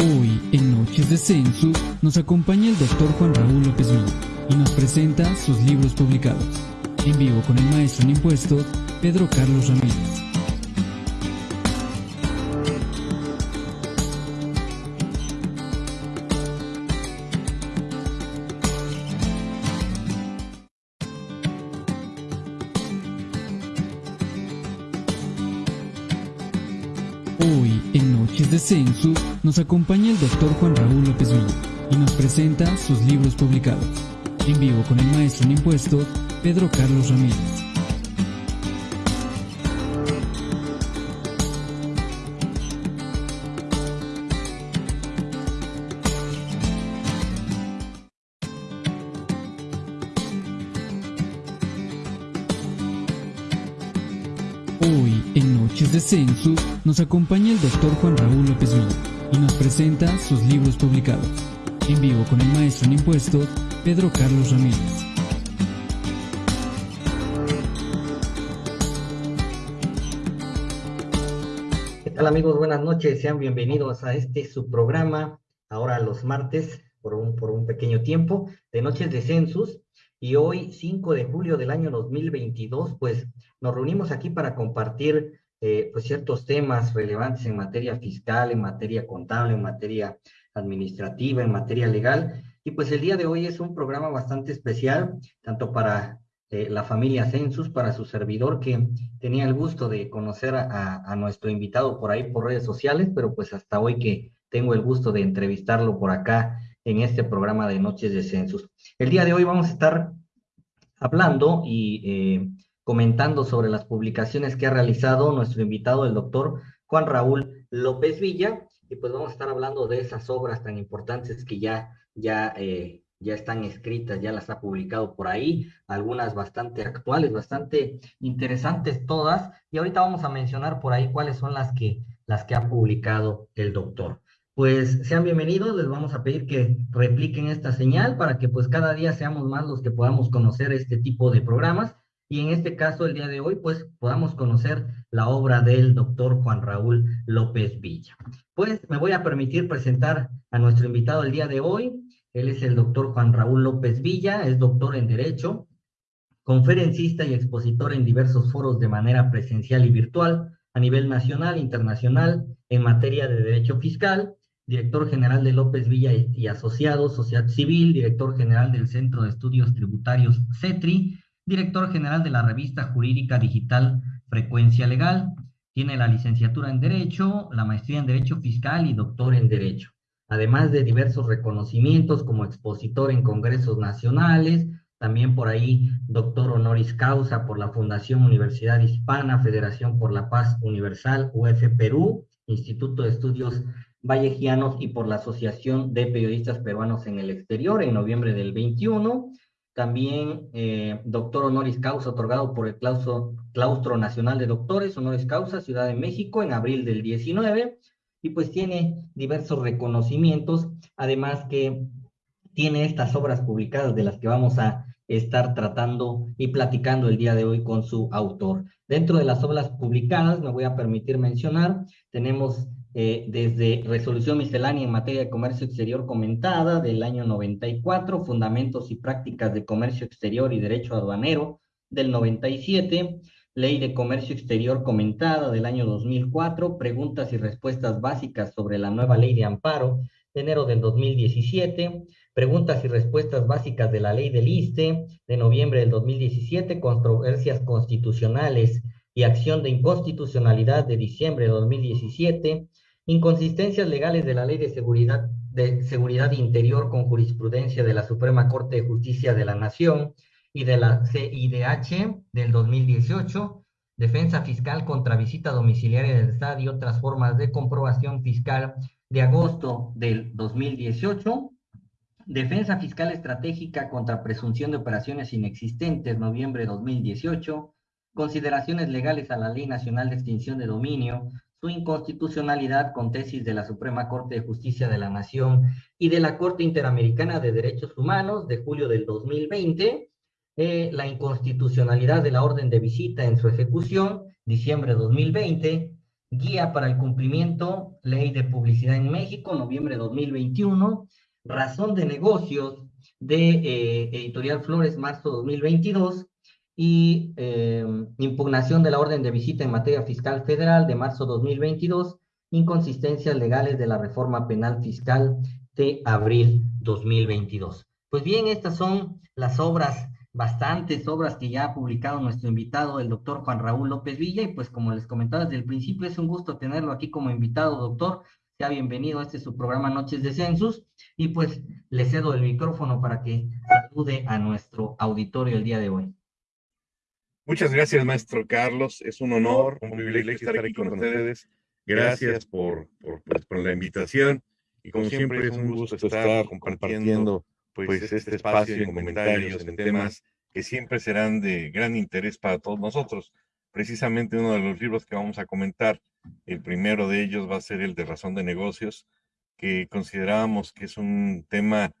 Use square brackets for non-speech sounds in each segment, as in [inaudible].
Hoy, en Noches de Census, nos acompaña el doctor Juan Raúl López Villa y nos presenta sus libros publicados. En vivo con el maestro en impuestos, Pedro Carlos Ramírez. Census, nos acompaña el doctor Juan Raúl López Villa y nos presenta sus libros publicados. En vivo con el maestro en impuestos, Pedro Carlos Ramírez. Hoy, en Noches de Census, nos acompaña el impuestos, Pedro Carlos Ramírez. ¿Qué tal amigos? Buenas noches, sean bienvenidos a este su programa, ahora los martes, por un, por un pequeño tiempo, de Noches de Census. Y hoy, 5 de julio del año 2022, pues nos reunimos aquí para compartir eh, pues ciertos temas relevantes en materia fiscal, en materia contable, en materia administrativa, en materia legal. Y pues el día de hoy es un programa bastante especial, tanto para eh, la familia Census, para su servidor, que tenía el gusto de conocer a, nuestro invitado por ahí por redes sociales, pero pues hasta hoy que tengo el gusto de entrevistarlo por acá en este programa de Noches de Census. El día de hoy vamos a estar hablando y eh, comentando sobre las publicaciones que ha realizado nuestro invitado, el doctor Juan Raúl López Villa, y pues vamos a estar hablando de esas obras tan importantes que ya, ya, eh, ya están escritas, ya las ha publicado por ahí, algunas bastante actuales, bastante interesantes todas, y ahorita vamos a mencionar por ahí cuáles son las que, las que ha publicado el doctor. Pues sean bienvenidos, les vamos a pedir que repliquen esta señal para que pues cada día seamos más los que podamos conocer este tipo de programas. Y en este caso el día de hoy pues podamos conocer la obra del doctor Juan Raúl López Villa. Pues me voy a permitir presentar a nuestro invitado el día de hoy, él es el doctor Juan Raúl López Villa, es doctor en Derecho, conferencista y expositor en diversos foros de manera presencial y virtual a nivel nacional e internacional en materia de derecho fiscal, director general de López Villa y Asociados, Sociedad Civil, director general del Centro de Estudios Tributarios CETRI, director general de la revista jurídica digital Frecuencia Legal. Tiene la licenciatura en Derecho, la maestría en Derecho Fiscal y doctor en Derecho, además de diversos reconocimientos como expositor en congresos nacionales, también por ahí doctor honoris causa por la Fundación Universidad Hispana, Federación por la Paz Universal, UF Perú, Instituto de Estudios Vallejianos y por la Asociación de Periodistas Peruanos en el Exterior en noviembre del 21. También eh, doctor honoris causa otorgado por el claustro, claustro Nacional de Doctores Honoris Causa Ciudad de México en abril del 19 y pues tiene diversos reconocimientos, además que tiene estas obras publicadas de las que vamos a estar tratando y platicando el día de hoy con su autor. Dentro de las obras publicadas, me voy a permitir mencionar, tenemos eh, desde Resolución Miscelánea en Materia de Comercio Exterior comentada del año 94, Fundamentos y Prácticas de Comercio Exterior y Derecho Aduanero del 97, Ley de Comercio Exterior comentada del año 2004, Preguntas y Respuestas Básicas sobre la nueva Ley de Amparo de enero del 2017, Preguntas y Respuestas Básicas de la Ley del ISTE de noviembre del 2017, Controversias Constitucionales y Acción de Inconstitucionalidad de diciembre de 2017, inconsistencias legales de la Ley de Seguridad, de Seguridad Interior con jurisprudencia de la Suprema Corte de Justicia de la Nación y de la CIDH del 2018, defensa fiscal contra visita domiciliaria del Estado y otras formas de comprobación fiscal de agosto del 2018, defensa fiscal estratégica contra presunción de operaciones inexistentes, noviembre de 2018, consideraciones legales a la Ley Nacional de Extinción de Dominio, su inconstitucionalidad con tesis de la Suprema Corte de Justicia de la Nación y de la Corte Interamericana de Derechos Humanos de julio del 2020, la inconstitucionalidad de la orden de visita en su ejecución, diciembre de 2020, Guía para el cumplimiento, Ley de Publicidad en México, noviembre de 2021, Razón de Negocios de eh, Editorial Flores, marzo 2022, y eh, impugnación de la orden de visita en materia fiscal federal de marzo 2022, inconsistencias legales de la reforma penal fiscal de abril 2022. Pues bien, estas son las obras, bastantes obras que ya ha publicado nuestro invitado, el doctor Juan Raúl López Villa, y pues como les comentaba desde el principio, es un gusto tenerlo aquí como invitado, doctor. Sea bienvenido este su programa Noches de Census, y pues le cedo el micrófono para que salude a nuestro auditorio el día de hoy. Muchas gracias, maestro Carlos. Es un honor, un privilegio estar aquí con ustedes. Gracias por, por, pues, por la invitación. Y como siempre es un gusto estar compartiendo pues, pues este espacio en comentarios, en temas que siempre serán de gran interés para todos nosotros. Precisamente uno de los libros que vamos a comentar, el primero de ellos va a ser el de Razón de Negocios, que considerábamos que es un tema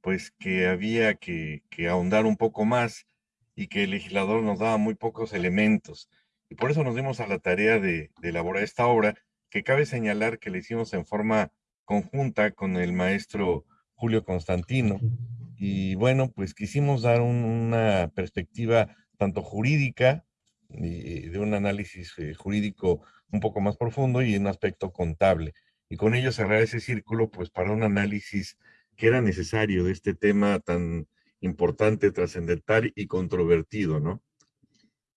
pues que había que, que ahondar un poco más y que el legislador nos daba muy pocos elementos. Y por eso nos dimos a la tarea de, elaborar esta obra, que cabe señalar que la hicimos en forma conjunta con el maestro Julio Constantino. Y bueno, pues quisimos dar una perspectiva tanto jurídica, y de un análisis eh, jurídico un poco más profundo y un aspecto contable. Y con ello cerrar ese círculo, pues para un análisis que era necesario de este tema tan importante, trascendental y controvertido, ¿no?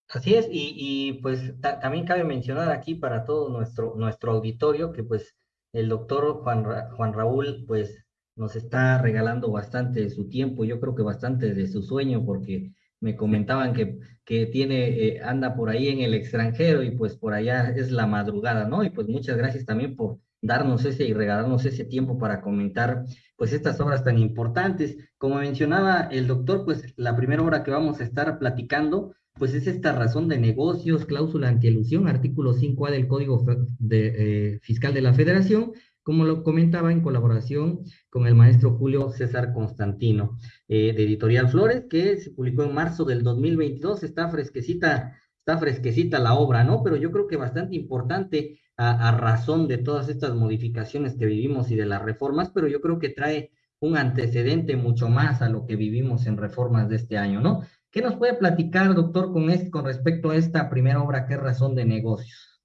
Así es, y, pues también cabe mencionar aquí para todo nuestro, nuestro auditorio que pues el doctor Juan, Juan Raúl pues nos está regalando bastante de su tiempo, yo creo que bastante de su sueño, porque me comentaban que, que tiene, eh, anda por ahí en el extranjero y pues por allá es la madrugada, ¿no? Y pues muchas gracias también por darnos ese y regalarnos ese tiempo para comentar pues estas obras tan importantes. Como mencionaba el doctor, pues la primera obra que vamos a estar platicando pues es esta razón de negocios, cláusula antielusión, artículo 5A del Código de, eh, Fiscal de la Federación, como lo comentaba en colaboración con el maestro Julio César Constantino, eh, de Editorial Flores, que se publicó en marzo del 2022, está fresquecita, está fresquecita la obra, ¿no? Pero yo creo que bastante importante a, razón de todas estas modificaciones que vivimos y de las reformas, pero yo creo que trae un antecedente mucho más a lo que vivimos en reformas de este año, ¿no? ¿Qué nos puede platicar, doctor, con, con respecto a esta primera obra que es Razón de Negocios?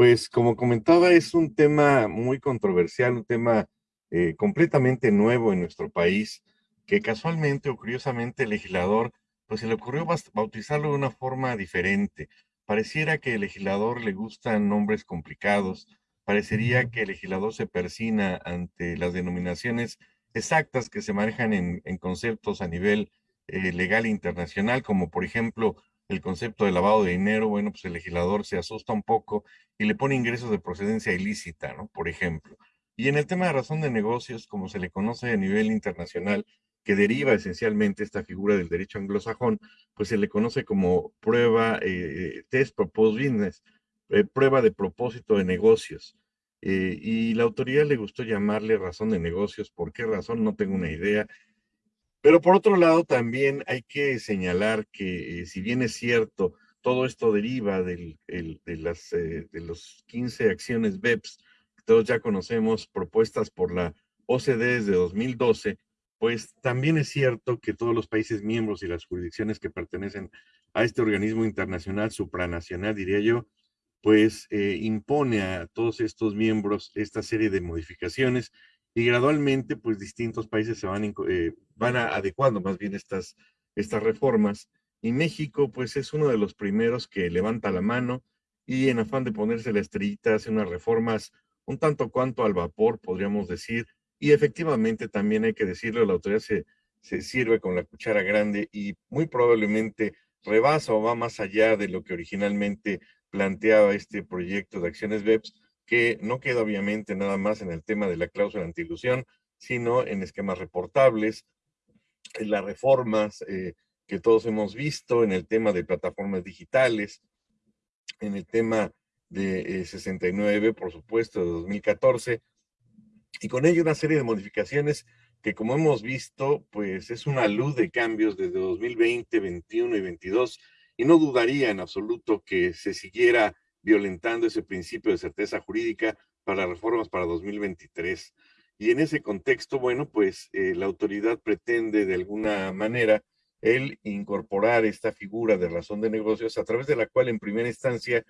Pues como comentaba, es un tema muy controversial, un tema eh, completamente nuevo en nuestro país, que casualmente o curiosamente el legislador, pues se le ocurrió bautizarlo de una forma diferente. Pareciera que el legislador le gustan nombres complicados, parecería que el legislador se persina ante las denominaciones exactas que se manejan en, conceptos a nivel eh, legal internacional, como por ejemplo el concepto de lavado de dinero, bueno, pues el legislador se asusta un poco y le pone ingresos de procedencia ilícita, ¿no? Por ejemplo. Y en el tema de razón de negocios, como se le conoce a nivel internacional, que deriva esencialmente esta figura del derecho anglosajón, pues se le conoce como prueba, eh, test proposed business, eh, prueba de propósito de negocios. Eh, y la autoridad le gustó llamarle razón de negocios. ¿Por qué razón? No tengo una idea. Pero por otro lado, también hay que señalar que si bien es cierto, todo esto deriva de, las, de los 15 acciones BEPS, que todos ya conocemos, propuestas por la OCDE desde 2012, pues también es cierto que todos los países miembros y las jurisdicciones que pertenecen a este organismo internacional supranacional, diría yo, pues eh, impone a todos estos miembros esta serie de modificaciones y gradualmente pues distintos países se van, eh, van adecuando más bien estas, estas reformas y México pues es uno de los primeros que levanta la mano y en afán de ponerse la estrellita hace unas reformas un tanto cuanto al vapor, podríamos decir, y efectivamente, también hay que decirlo, la autoridad se, se sirve con la cuchara grande y muy probablemente rebasa o va más allá de lo que originalmente planteaba este proyecto de acciones BEPS, que no queda obviamente nada más en el tema de la cláusula antiilusión, sino en esquemas reportables, en las reformas eh, que todos hemos visto, en el tema de plataformas digitales, en el tema de 69, eh, por supuesto, de 2014, y con ello una serie de modificaciones que como hemos visto, pues es una luz de cambios desde 2020, 21 y 22, y no dudaría en absoluto que se siguiera violentando ese principio de certeza jurídica para reformas para 2023. Y en ese contexto, bueno, pues eh, la autoridad pretende de alguna manera el incorporar esta figura de razón de negocios a través de la cual en primera instancia,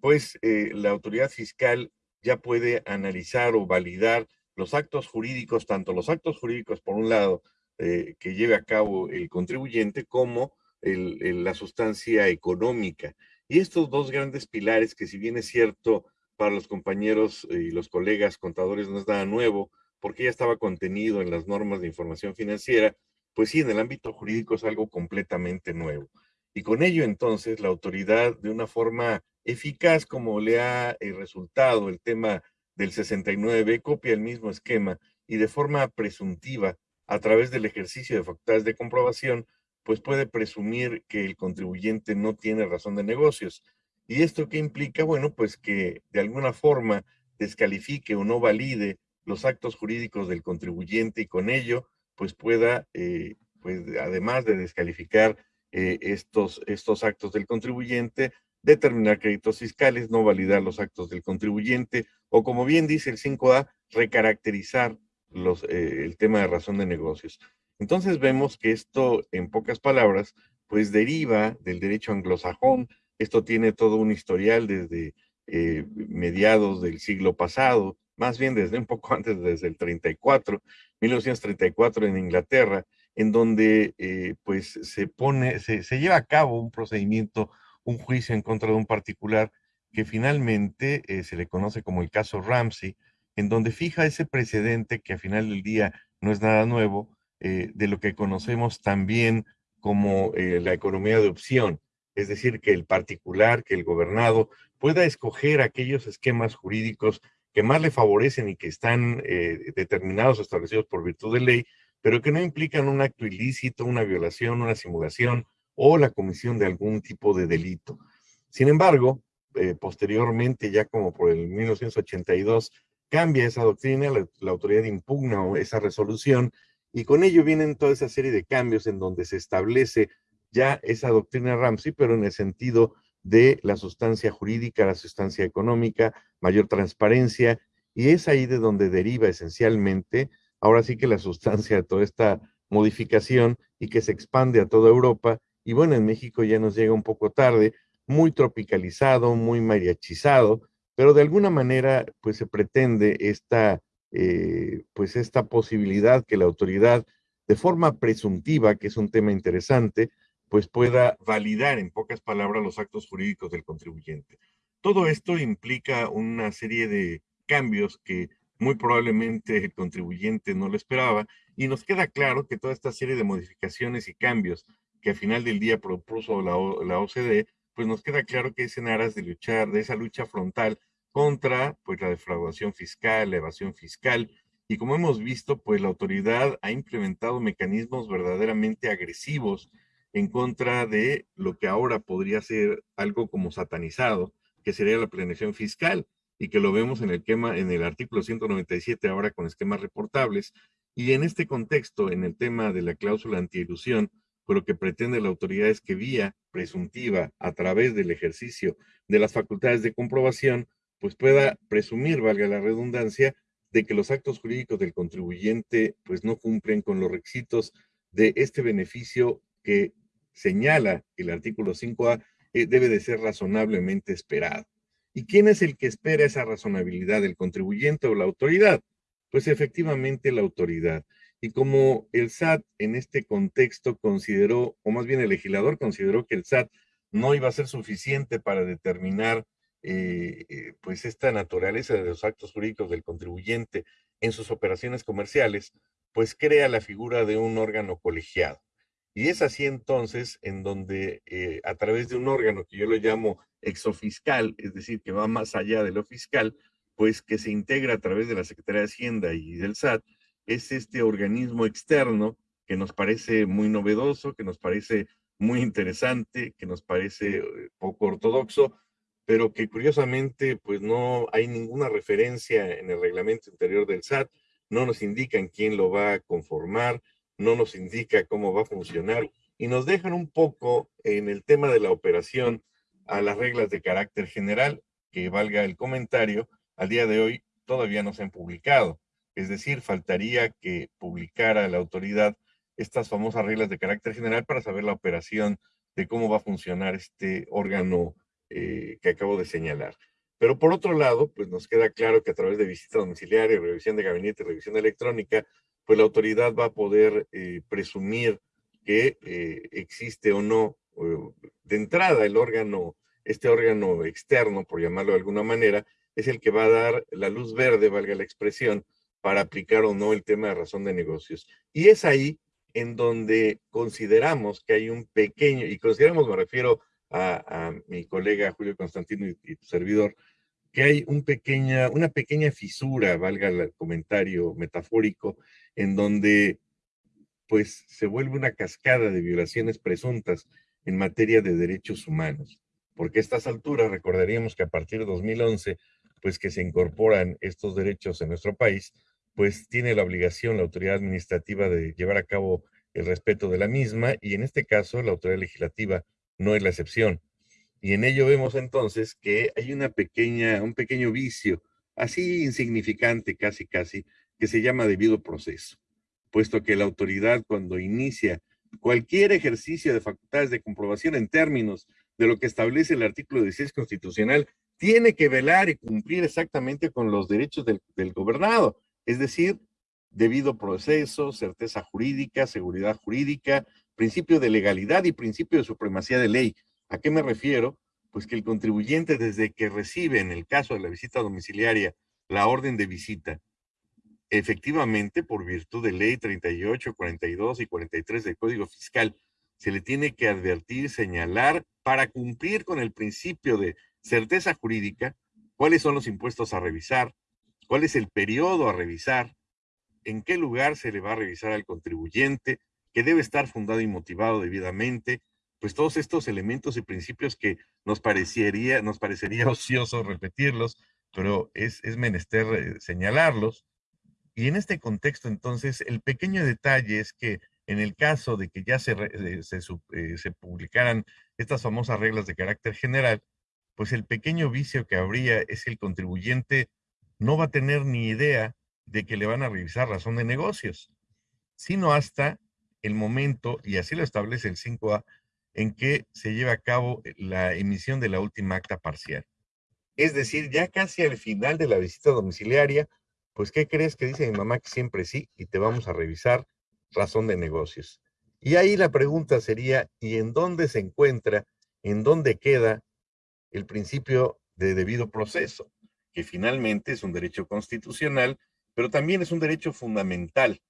pues eh, la autoridad fiscal ya puede analizar o validar los actos jurídicos, tanto los actos jurídicos por un lado eh, que lleve a cabo el contribuyente como la sustancia económica. Y estos dos grandes pilares que si bien es cierto para los compañeros y los colegas contadores no es nada nuevo, porque ya estaba contenido en las normas de información financiera, pues sí, en el ámbito jurídico es algo completamente nuevo. Y con ello entonces la autoridad de una forma eficaz como le ha eh, resultado el tema del 69 copia el mismo esquema y de forma presuntiva a través del ejercicio de facultades de comprobación, pues puede presumir que el contribuyente no tiene razón de negocios. ¿Y esto qué implica? Bueno, pues que de alguna forma descalifique o no valide los actos jurídicos del contribuyente y con ello pues pueda, eh, pues además de descalificar eh, estos, estos actos del contribuyente, determinar créditos fiscales, no validar los actos del contribuyente o como bien dice el 5A, recaracterizar eh, el tema de razón de negocios. Entonces vemos que esto, en pocas palabras, pues deriva del derecho anglosajón. Esto tiene todo un historial desde mediados del siglo pasado, más bien desde un poco [laughs] antes, desde el 34, 1934 en Inglaterra, en donde eh, pues se pone, se, lleva a cabo un procedimiento, un juicio en contra de un particular que finalmente eh, se le conoce como el caso Ramsey, en donde fija ese precedente que a final del día no es nada nuevo, eh, de lo que conocemos también como la economía de opción, es decir, que el particular, que el gobernado pueda escoger aquellos esquemas jurídicos que más le favorecen y que están eh, determinados establecidos por virtud de ley, pero que no implican un acto ilícito, una violación, una simulación o la comisión de algún tipo de delito. Sin embargo, eh, posteriormente, ya como por el 1982, cambia esa doctrina, la, la autoridad impugna esa resolución y con ello vienen toda esa serie de cambios en donde se establece ya esa doctrina Ramsey, pero en el sentido de la sustancia jurídica, la sustancia económica, mayor transparencia, y es ahí de donde deriva esencialmente, ahora sí que la sustancia de toda esta modificación y que se expande a toda Europa, y bueno, en México ya nos llega un poco tarde, muy tropicalizado, muy mariachizado, pero de alguna manera pues se pretende esta, eh, pues esta posibilidad que la autoridad de forma presuntiva, que es un tema interesante, pues pueda validar en pocas palabras los actos jurídicos del contribuyente. Todo esto implica una serie de cambios que muy probablemente el contribuyente no lo esperaba y nos queda claro que toda esta serie de modificaciones y cambios que al final del día propuso la, la OCDE, pues nos queda claro que es en aras de luchar, de esa lucha frontal contra pues la defraudación fiscal, la evasión fiscal, y como hemos visto, pues la autoridad ha implementado mecanismos verdaderamente agresivos en contra de lo que ahora podría ser algo como satanizado, que sería la planeación fiscal, y que lo vemos en el, tema, en el artículo 197 ahora con esquemas reportables. Y en este contexto, en el tema de la cláusula antielusión, pues lo que pretende la autoridad es que vía presuntiva, a través del ejercicio de las facultades de comprobación, pues pueda presumir, valga la redundancia, de que los actos jurídicos del contribuyente pues no cumplen con los requisitos de este beneficio que señala el artículo 5A, eh, debe de ser razonablemente esperado. ¿Y quién es el que espera esa razonabilidad, el contribuyente o la autoridad? Pues efectivamente la autoridad. Y como el SAT en este contexto consideró, o más bien el legislador consideró que el SAT no iba a ser suficiente para determinar eh, eh, pues esta naturaleza de los actos jurídicos del contribuyente en sus operaciones comerciales, pues crea la figura de un órgano colegiado. Y es así entonces en donde eh, a través de un órgano que yo lo llamo exofiscal, es decir, que va más allá de lo fiscal, pues que se integra a través de la Secretaría de Hacienda y del SAT, es este organismo externo que nos parece muy novedoso, que nos parece muy interesante, que nos parece eh, poco ortodoxo, pero que curiosamente pues no hay ninguna referencia en el reglamento interior del SAT, no nos indican quién lo va a conformar, no nos indica cómo va a funcionar y nos dejan un poco en el tema de la operación a las reglas de carácter general. que valga el comentario, al día de hoy todavía no se han publicado. Es decir, faltaría que publicara la autoridad estas famosas reglas de carácter general para saber la operación de cómo va a funcionar este órgano eh, que acabo de señalar. Pero por otro lado, pues nos queda claro que a través de visita domiciliaria, revisión de gabinete, revisión electrónica, pues la autoridad va a poder eh, presumir que eh, existe o no de entrada el órgano, este órgano externo, por llamarlo de alguna manera, es el que va a dar la luz verde, valga la expresión, para aplicar o no el tema de razón de negocios. Y es ahí en donde consideramos que hay un pequeño, y consideramos, me refiero a, mi colega Julio Constantino y, tu servidor, que hay una pequeña fisura, valga el comentario metafórico, en donde pues se vuelve una cascada de violaciones presuntas en materia de derechos humanos. Porque a estas alturas recordaríamos que a partir de 2011, pues que se incorporan estos derechos en nuestro país, pues tiene la obligación la autoridad administrativa de llevar a cabo el respeto de la misma y en este caso la autoridad legislativa no es la excepción. Y en ello vemos entonces que hay una pequeña, un pequeño vicio, así insignificante casi casi, que se llama debido proceso, puesto que la autoridad cuando inicia cualquier ejercicio de facultades de comprobación en términos de lo que establece el artículo 16 constitucional, tiene que velar y cumplir exactamente con los derechos del, del gobernado, es decir, debido proceso, certeza jurídica, seguridad jurídica, principio de legalidad y principio de supremacía de ley. ¿A qué me refiero? Pues que el contribuyente desde que recibe, en el caso de la visita domiciliaria, la orden de visita, efectivamente, por virtud de ley 38, 42 y 43 del Código Fiscal, se le tiene que advertir, señalar, para cumplir con el principio de certeza jurídica, cuáles son los impuestos a revisar, cuál es el periodo a revisar, en qué lugar se le va a revisar al contribuyente, que debe estar fundado y motivado debidamente, pues todos estos elementos y principios que nos parecería, nos parecería [laughs] ocioso repetirlos, pero es, es menester eh, señalarlos, y en este contexto, entonces, el pequeño detalle es que en el caso de que ya se, eh, se, eh, se, publicaran estas famosas reglas de carácter general, pues el pequeño vicio que habría es que el contribuyente no va a tener ni idea de que le van a revisar razón de negocios, sino hasta el momento, y así lo establece el 5A, en que se lleva a cabo la emisión de la última acta parcial. Es decir, ya casi al final de la visita domiciliaria, pues, ¿qué crees que dice mi mamá que siempre sí? Y te vamos a revisar razón de negocios. Y ahí la pregunta sería, ¿y en dónde se encuentra, en dónde queda el principio de debido proceso? Que finalmente es un derecho constitucional, pero también es un derecho fundamental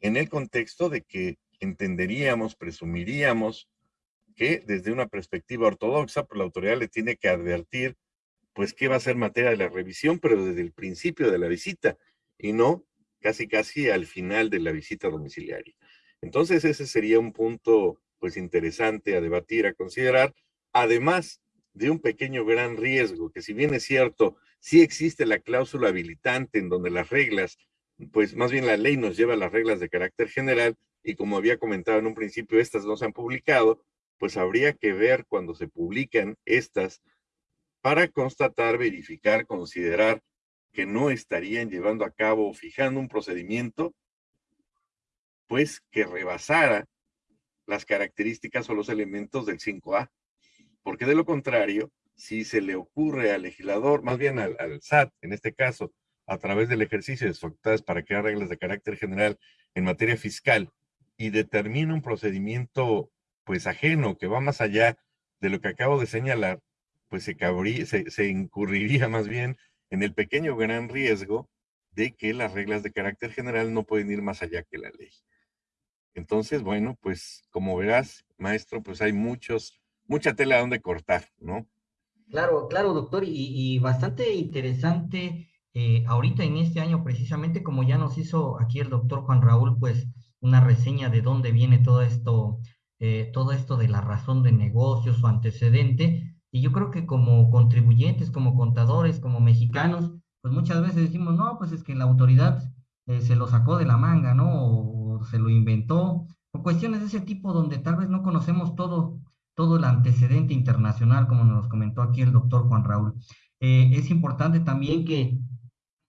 en el contexto de que entenderíamos, presumiríamos que desde una perspectiva ortodoxa, pues la autoridad le tiene que advertir pues qué va a ser materia de la revisión, pero desde el principio de la visita y no casi casi al final de la visita domiciliaria. Entonces ese sería un punto pues interesante a debatir, a considerar, además de un pequeño gran riesgo, que si bien es cierto, sí existe la cláusula habilitante en donde las reglas, pues más bien la ley nos lleva a las reglas de carácter general y como había comentado en un principio, estas no se han publicado, pues habría que ver cuando se publican estas para constatar, verificar, considerar que no estarían llevando a cabo o fijando un procedimiento, pues que rebasara las características o los elementos del 5A. Porque de lo contrario, si se le ocurre al legislador, más bien al, al SAT, en este caso, a través del ejercicio de sus facultades para crear reglas de carácter general en materia fiscal y determina un procedimiento pues ajeno que va más allá de lo que acabo de señalar, pues se, se, incurriría [laughs] más bien en el pequeño gran riesgo de que las reglas de carácter general no pueden ir más allá que la ley. Entonces, bueno, pues como verás, maestro, pues hay muchos, mucha tela donde cortar, ¿no? Claro, claro, doctor, y, bastante interesante eh, ahorita en este año precisamente, como ya nos hizo aquí el doctor Juan Raúl, pues una reseña de dónde viene todo esto, eh, todo esto de la razón de negocios, su antecedente, y yo creo que como contribuyentes, como contadores, como mexicanos, pues muchas veces decimos, no, pues es que la autoridad eh, se lo sacó de la manga, ¿no? O, se lo inventó, o cuestiones de ese tipo donde tal vez no conocemos todo, todo el antecedente internacional, como nos comentó aquí el doctor Juan Raúl. es importante también que,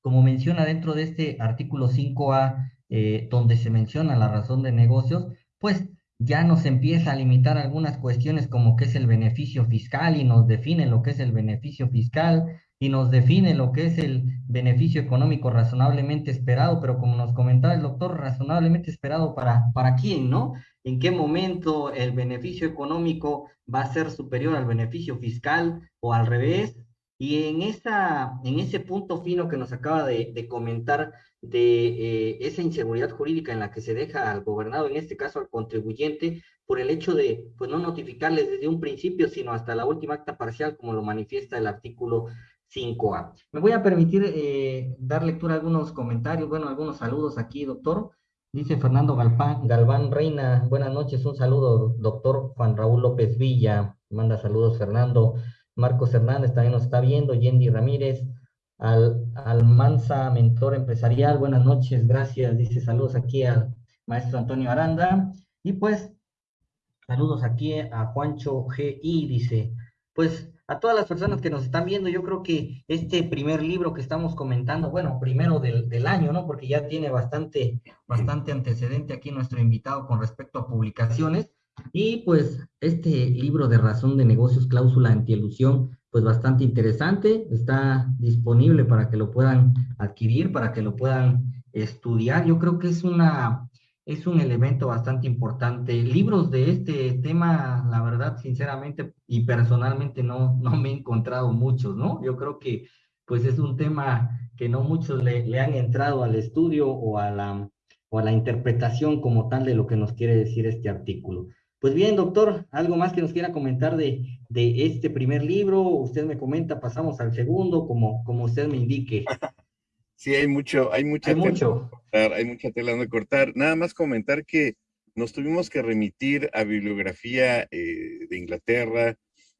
como menciona dentro de este artículo 5A, eh, donde se menciona la razón de negocios, pues ya nos empieza a limitar algunas cuestiones como qué es el beneficio fiscal y nos define lo que es el beneficio fiscal y nos define lo que es el beneficio económico razonablemente esperado, pero como nos comentaba el doctor, razonablemente esperado para, para quién, ¿no? ¿En qué momento el beneficio económico va a ser superior al beneficio fiscal o al revés? Y en, esa, en ese punto fino que nos acaba de, comentar de eh, esa inseguridad jurídica en la que se deja al gobernado, en este caso al contribuyente, por el hecho de pues, no notificarles desde un principio, sino hasta la última acta parcial, como lo manifiesta el artículo 5A. Me voy a permitir eh, dar lectura a algunos comentarios, bueno, algunos saludos aquí, doctor. Dice Fernando Galpán, Galván Reina, buenas noches, un saludo, doctor Juan Raúl López Villa, manda saludos Fernando. Marcos Hernández también nos está viendo, Yendi Ramírez, al, Almanza, mentor empresarial, buenas noches, gracias, dice saludos aquí al maestro Antonio Aranda, y pues saludos aquí a Juancho GI, dice, pues a todas las personas que nos están viendo, yo creo que este primer libro que estamos comentando, bueno, primero del, del, año, ¿no? Porque ya tiene bastante, bastante antecedente aquí nuestro invitado con respecto a publicaciones. Y pues este libro de razón de negocios, cláusula antielusión, pues bastante interesante, está disponible para que lo puedan adquirir, para que lo puedan estudiar. Yo creo que es una, es un elemento bastante importante. Libros de este tema, la verdad, sinceramente y personalmente no, no me he encontrado muchos, ¿no? Yo creo que pues es un tema que no muchos le, le han entrado al estudio o a, la, o a la interpretación como tal de lo que nos quiere decir este artículo. Pues bien, doctor, ¿algo más que nos quiera comentar de, de este primer libro? Usted me comenta, pasamos al segundo, como, como usted me indique. [laughs] Sí, hay mucho, hay mucha hay mucho. Cortar, hay mucha tela de cortar. Nada más comentar que nos tuvimos que remitir a bibliografía eh, de Inglaterra,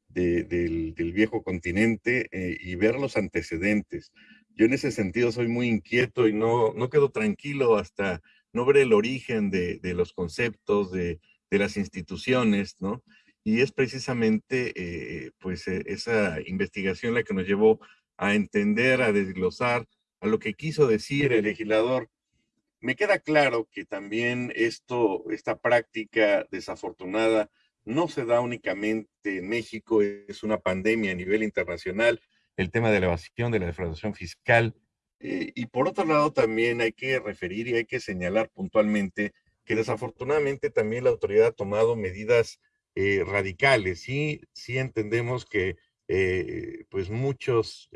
del, viejo continente eh, y ver los antecedentes. Yo en ese sentido soy muy inquieto y no, no quedo tranquilo hasta no ver el origen de, de los conceptos, de, de, las instituciones, ¿no? Y es precisamente eh, pues e, esa investigación la que nos llevó a entender, a desglosar a lo que quiso decir el legislador. Me queda claro que también esto, esta práctica desafortunada no se da únicamente en México, es una pandemia a nivel internacional, el tema de la evasión, de la defraudación fiscal. Eh, y por otro lado, también hay que referir y hay que señalar puntualmente que desafortunadamente también la autoridad ha tomado medidas eh, radicales. Sí, sí entendemos que eh, pues muchos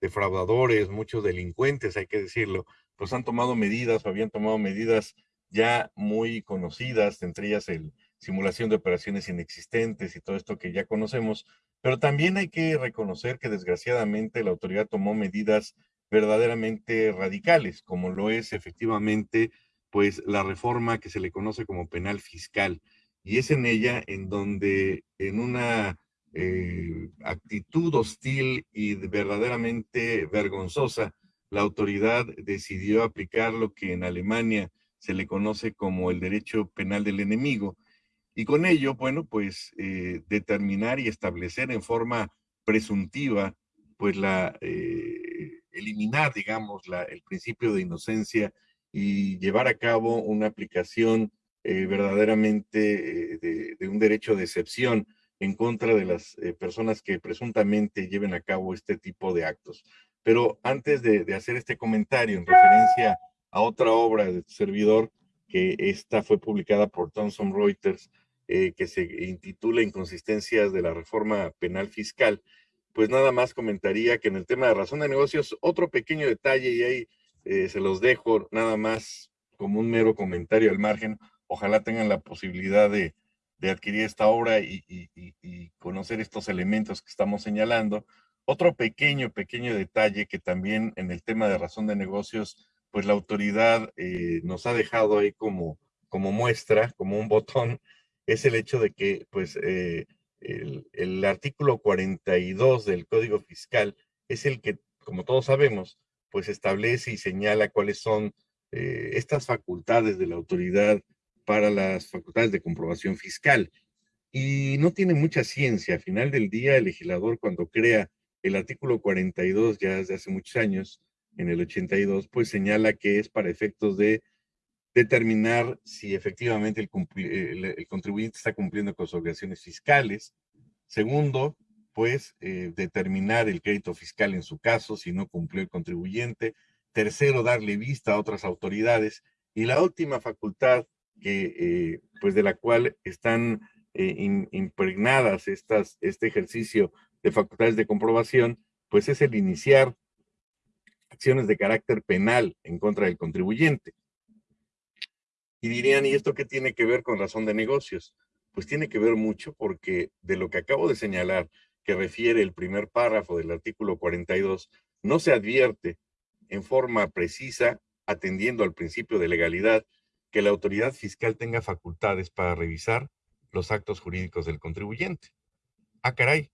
defraudadores, muchos delincuentes, hay que decirlo, pues han tomado medidas o habían tomado medidas ya muy conocidas, entre ellas el simulación de operaciones inexistentes y todo esto que ya conocemos, pero también hay que reconocer que desgraciadamente la autoridad tomó medidas verdaderamente radicales, como lo es efectivamente pues la reforma que se le conoce como penal fiscal. Y es en ella en donde en una eh, actitud hostil y verdaderamente vergonzosa, la autoridad decidió aplicar lo que en Alemania se le conoce como el derecho penal del enemigo. Y con ello, bueno, pues eh, determinar y establecer en forma presuntiva, pues la, eh, eliminar, digamos, la, el principio de inocencia y llevar a cabo una aplicación verdaderamente de, de, un derecho de excepción en contra de las eh, personas que presuntamente lleven a cabo este tipo de actos. Pero antes de, hacer este comentario en referencia a otra obra de tu servidor, que esta fue publicada por Thomson Reuters, eh, que se intitula Inconsistencias de la Reforma Penal Fiscal, pues nada más comentaría que en el tema de razón de negocios, otro pequeño detalle, y ahí eh, se los dejo nada más como un mero comentario al margen, ojalá tengan la posibilidad de, de adquirir esta obra y, conocer estos elementos que estamos señalando. Otro pequeño, pequeño detalle que también en el tema de razón de negocios, pues la autoridad eh, nos ha dejado ahí como, como muestra, como un botón, es el hecho de que pues eh, el, artículo 42 del Código Fiscal es el que, como todos sabemos, pues establece y señala cuáles son eh, estas facultades de la autoridad para las facultades de comprobación fiscal. Y no tiene mucha ciencia. Al final del día, el legislador cuando crea el artículo 42, ya desde hace muchos años, en el 82, pues señala que es para efectos de determinar si efectivamente el, contribuyente está cumpliendo con sus obligaciones fiscales. Segundo, pues eh, determinar el crédito fiscal en su caso, si no cumplió el contribuyente. Tercero, darle vista a otras autoridades. Y la última facultad que, eh, pues de la cual están eh, impregnadas estas, este ejercicio de facultades de comprobación, pues es el iniciar acciones de carácter penal en contra del contribuyente. Y dirían, ¿y esto qué tiene que ver con razón de negocios? Pues tiene que ver mucho porque de lo que acabo de señalar, que refiere el primer párrafo del artículo 42, no se advierte en forma precisa, atendiendo al principio de legalidad, que la autoridad fiscal tenga facultades para revisar los actos jurídicos del contribuyente. Ah, caray.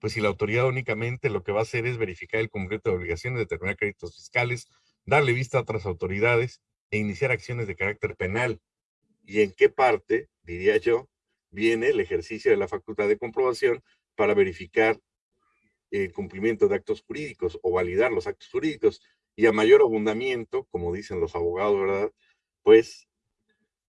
Pues si la autoridad únicamente lo que va a hacer es verificar el cumplimiento de obligaciones, determinar créditos fiscales, darle vista a otras autoridades e iniciar acciones de carácter penal. ¿Y en qué parte, diría yo, viene el ejercicio de la facultad de comprobación para verificar el cumplimiento de actos jurídicos o validar los actos jurídicos? Y a mayor abundamiento, como dicen los abogados, ¿verdad? Pues,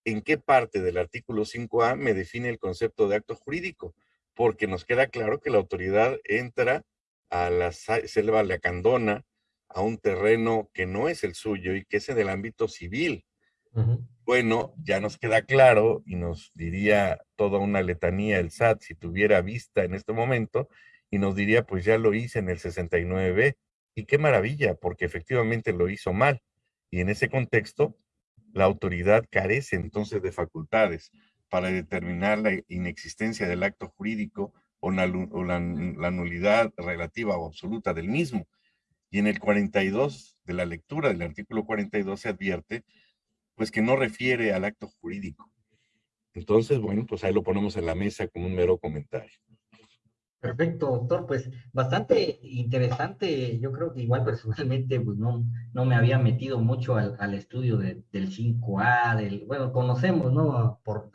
¿en qué parte del artículo 5A me define el concepto de acto jurídico? Porque nos queda claro que la autoridad entra a la selva lacandona, a un terreno que no es el suyo y que es en el ámbito civil. Bueno, ya nos queda claro y nos diría toda una letanía el SAT si tuviera vista en este momento y nos diría, pues ya lo hice en el 69B. Y qué maravilla, porque efectivamente lo hizo mal. Y en ese contexto, la autoridad carece entonces de facultades para determinar la inexistencia del acto jurídico o la, nulidad relativa o absoluta del mismo. Y en el 42 de la lectura del artículo 42 se advierte, pues que no refiere al acto jurídico. Entonces, bueno, pues ahí lo ponemos en la mesa como un mero comentario. Perfecto, doctor. Pues bastante interesante. Yo creo que igual personalmente pues no, no me había metido mucho al, estudio del 5A, del, bueno, conocemos, ¿no? Por,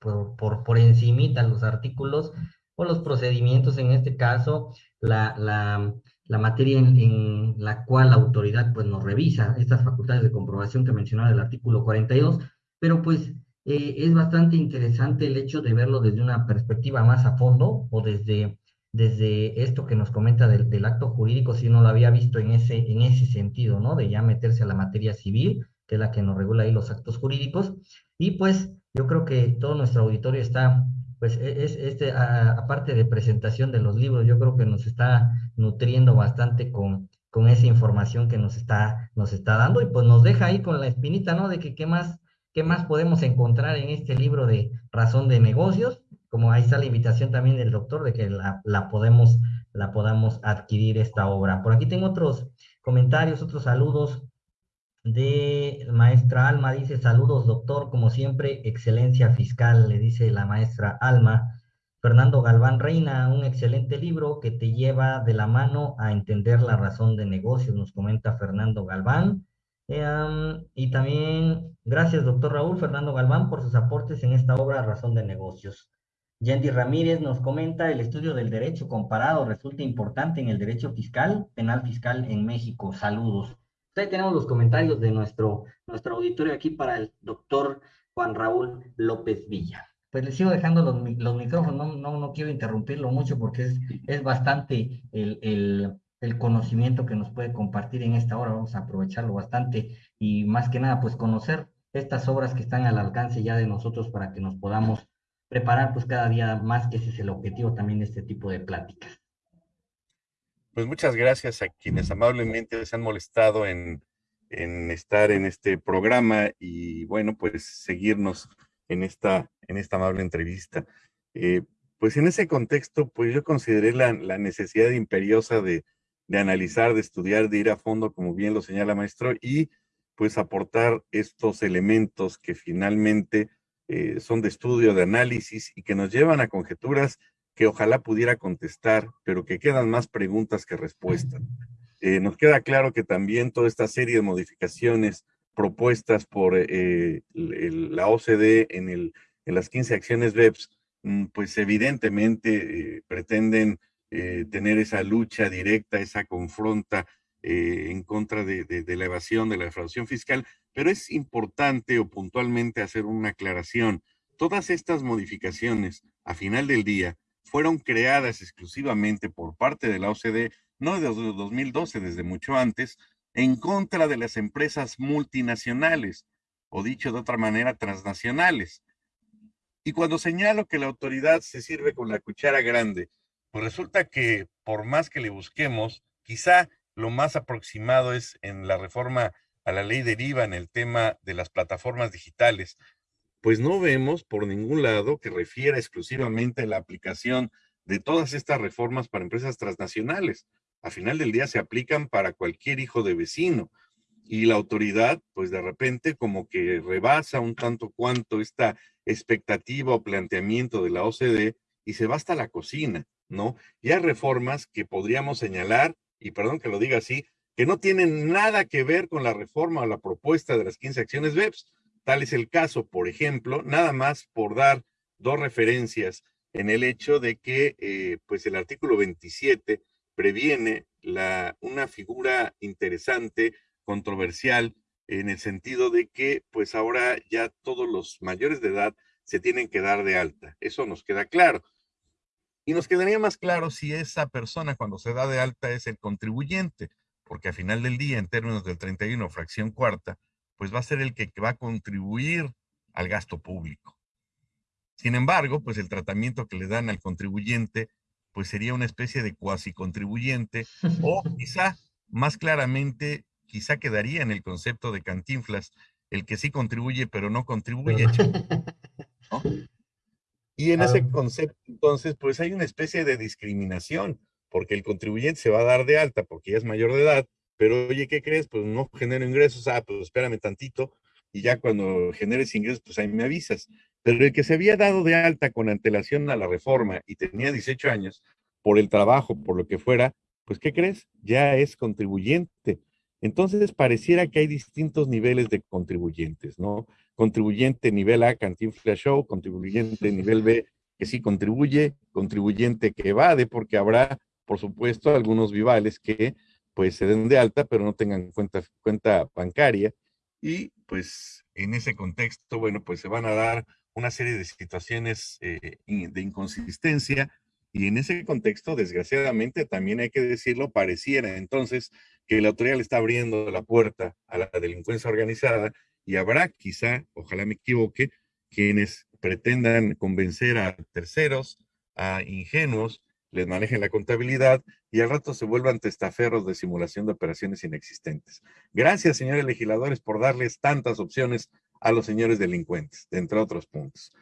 por, por, por encimita los artículos o los procedimientos en este caso, la, la materia en, la cual la autoridad pues nos revisa estas facultades de comprobación que mencionaba el artículo 42, pero pues eh, es bastante interesante el hecho de verlo desde una perspectiva más a fondo o desde, desde esto que nos comenta del, del, acto jurídico, si uno lo había visto en ese, en ese sentido, ¿no? De ya meterse a la materia civil, que es la que nos regula ahí los actos jurídicos, y pues yo creo que todo nuestro auditorio está pues e, es, este, aparte de presentación de los libros, yo creo que nos está nutriendo bastante con, con esa información que nos está, nos está dando y pues nos deja ahí con la espinita, ¿no? De que qué más, qué más podemos encontrar en este libro de razón de negocios, como ahí está la invitación también del doctor de que la, la podemos, la podamos adquirir esta obra. Por aquí tengo otros comentarios, otros saludos de maestra Alma, dice saludos doctor, como siempre, excelencia fiscal, le dice la maestra Alma. Fernando Galván Reina, un excelente libro que te lleva de la mano a entender la razón de negocios, nos comenta Fernando Galván. Em, y también gracias, doctor Raúl Fernando Galván, por sus aportes en esta obra Razón de Negocios. Yendi Ramírez nos comenta, el estudio del derecho comparado resulta importante en el derecho fiscal, penal fiscal en México. Saludos. Ahí tenemos los comentarios de nuestro, nuestro auditorio aquí para el doctor Juan Raúl López Villa. Pues le sigo dejando los, los micrófonos, no, no, quiero interrumpirlo mucho porque es, es bastante el, el, el, conocimiento que nos puede compartir en esta hora, vamos a aprovecharlo bastante y más que nada pues conocer estas obras que están al alcance ya de nosotros para que nos podamos preparar pues cada día más, que ese es el objetivo también de este tipo de pláticas. Pues muchas gracias a quienes amablemente se han molestado en, estar en este programa y bueno, pues seguirnos en esta, en esta amable entrevista. Eh, pues en ese contexto, pues yo consideré la, necesidad imperiosa de, analizar, de estudiar, de ir a fondo, como bien lo señala maestro, y pues aportar estos elementos que finalmente eh, son de estudio, de análisis y que nos llevan a conjeturas que ojalá pudiera contestar, pero que quedan más preguntas que respuestas. Eh, nos queda claro que también toda esta serie de modificaciones propuestas por eh, la OCDE en, el, en las 15 acciones BEPS, mm, pues evidentemente eh, pretenden eh, tener esa lucha directa, esa confronta eh, en contra de, de, la evasión, de la defraudación fiscal, pero es importante o puntualmente hacer una aclaración. Todas estas modificaciones, a final del día, fueron creadas exclusivamente por parte de la OCDE, no desde 2012, desde mucho antes, en contra de las empresas multinacionales, o dicho de otra manera, transnacionales. Y cuando señalo que la autoridad se sirve con la cuchara grande, pues resulta que por más que le busquemos, quizá lo más aproximado es en la reforma a la ley deriva en el tema de las plataformas digitales, pues no vemos por ningún lado que refiera exclusivamente a la aplicación de todas estas reformas para empresas transnacionales. A final del día se aplican para cualquier hijo de vecino y la autoridad, pues de repente como que rebasa un tanto cuanto esta expectativa o planteamiento de la OCDE y se va hasta la cocina, ¿no? Y hay reformas que podríamos señalar, y perdón que lo diga así, que no tienen nada que ver con la reforma o la propuesta de las 15 acciones BEPS, Tal es el caso, por ejemplo, nada más por dar dos referencias en el hecho de que eh, pues el artículo 27 previene la, una figura interesante, controversial, en el sentido de que pues ahora ya todos los mayores de edad se tienen que dar de alta. Eso nos queda claro. Y nos quedaría más claro si esa persona cuando se da de alta es el contribuyente, porque a final del día, en términos del 31, fracción cuarta, pues va a ser el que va a contribuir al gasto público. Sin embargo, pues el tratamiento que le dan al contribuyente, pues sería una especie de cuasi contribuyente o [laughs] quizá más claramente, quizá quedaría en el concepto de cantinflas, el que sí contribuye pero no contribuye. [laughs] Y en ese concepto, entonces, pues hay una especie de discriminación, porque el contribuyente se va a dar de alta porque ya es mayor de edad, pero oye, ¿qué crees? Pues no genero ingresos, ah, pues espérame tantito, y ya cuando generes ingresos, pues ahí me avisas. Pero el que se había dado de alta con antelación a la reforma y tenía 18 años, por el trabajo, por lo que fuera, pues ¿qué crees? Ya es contribuyente. Entonces pareciera que hay distintos niveles de contribuyentes, ¿no? Contribuyente nivel A, Cantinflas Show, contribuyente nivel B, que sí contribuye, contribuyente que evade, porque habrá, por supuesto, algunos vivales que pues se den de alta, pero no tengan cuenta, bancaria. Y pues en ese contexto, bueno, pues se van a dar una serie de situaciones eh, de inconsistencia y en ese contexto, desgraciadamente, también hay que decirlo, pareciera entonces que la autoridad le está abriendo la puerta a la delincuencia organizada y habrá quizá, ojalá me equivoque, quienes pretendan convencer a terceros, a ingenuos, les manejen la contabilidad y al rato se vuelvan testaferros de simulación de operaciones inexistentes. Gracias, señores legisladores, por darles tantas opciones a los señores delincuentes, entre otros puntos.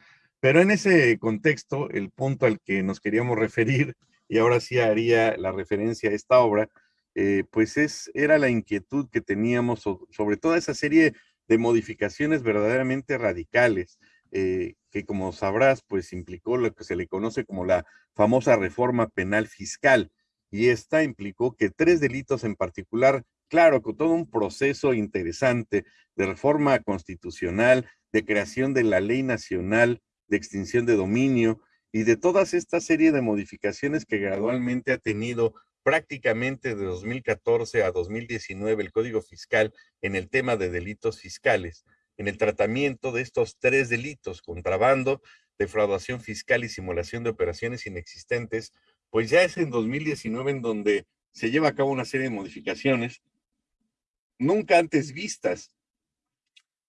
Pero en ese contexto, el punto al que nos queríamos referir, y ahora sí haría la referencia a esta obra, eh, pues es, era la inquietud que teníamos sobre toda esa serie de modificaciones verdaderamente radicales eh, que como sabrás, pues implicó lo que se le conoce como la famosa reforma penal fiscal. Y esta implicó que tres delitos en particular, claro, con todo un proceso interesante de reforma constitucional, de creación de la ley nacional de extinción de dominio y de todas esta serie de modificaciones que gradualmente ha tenido prácticamente de 2014 a 2019 el Código Fiscal en el tema de delitos fiscales en el tratamiento de estos tres delitos, contrabando, defraudación fiscal y simulación de operaciones inexistentes, pues ya es en 2019 en donde se lleva a cabo una serie de modificaciones nunca antes vistas.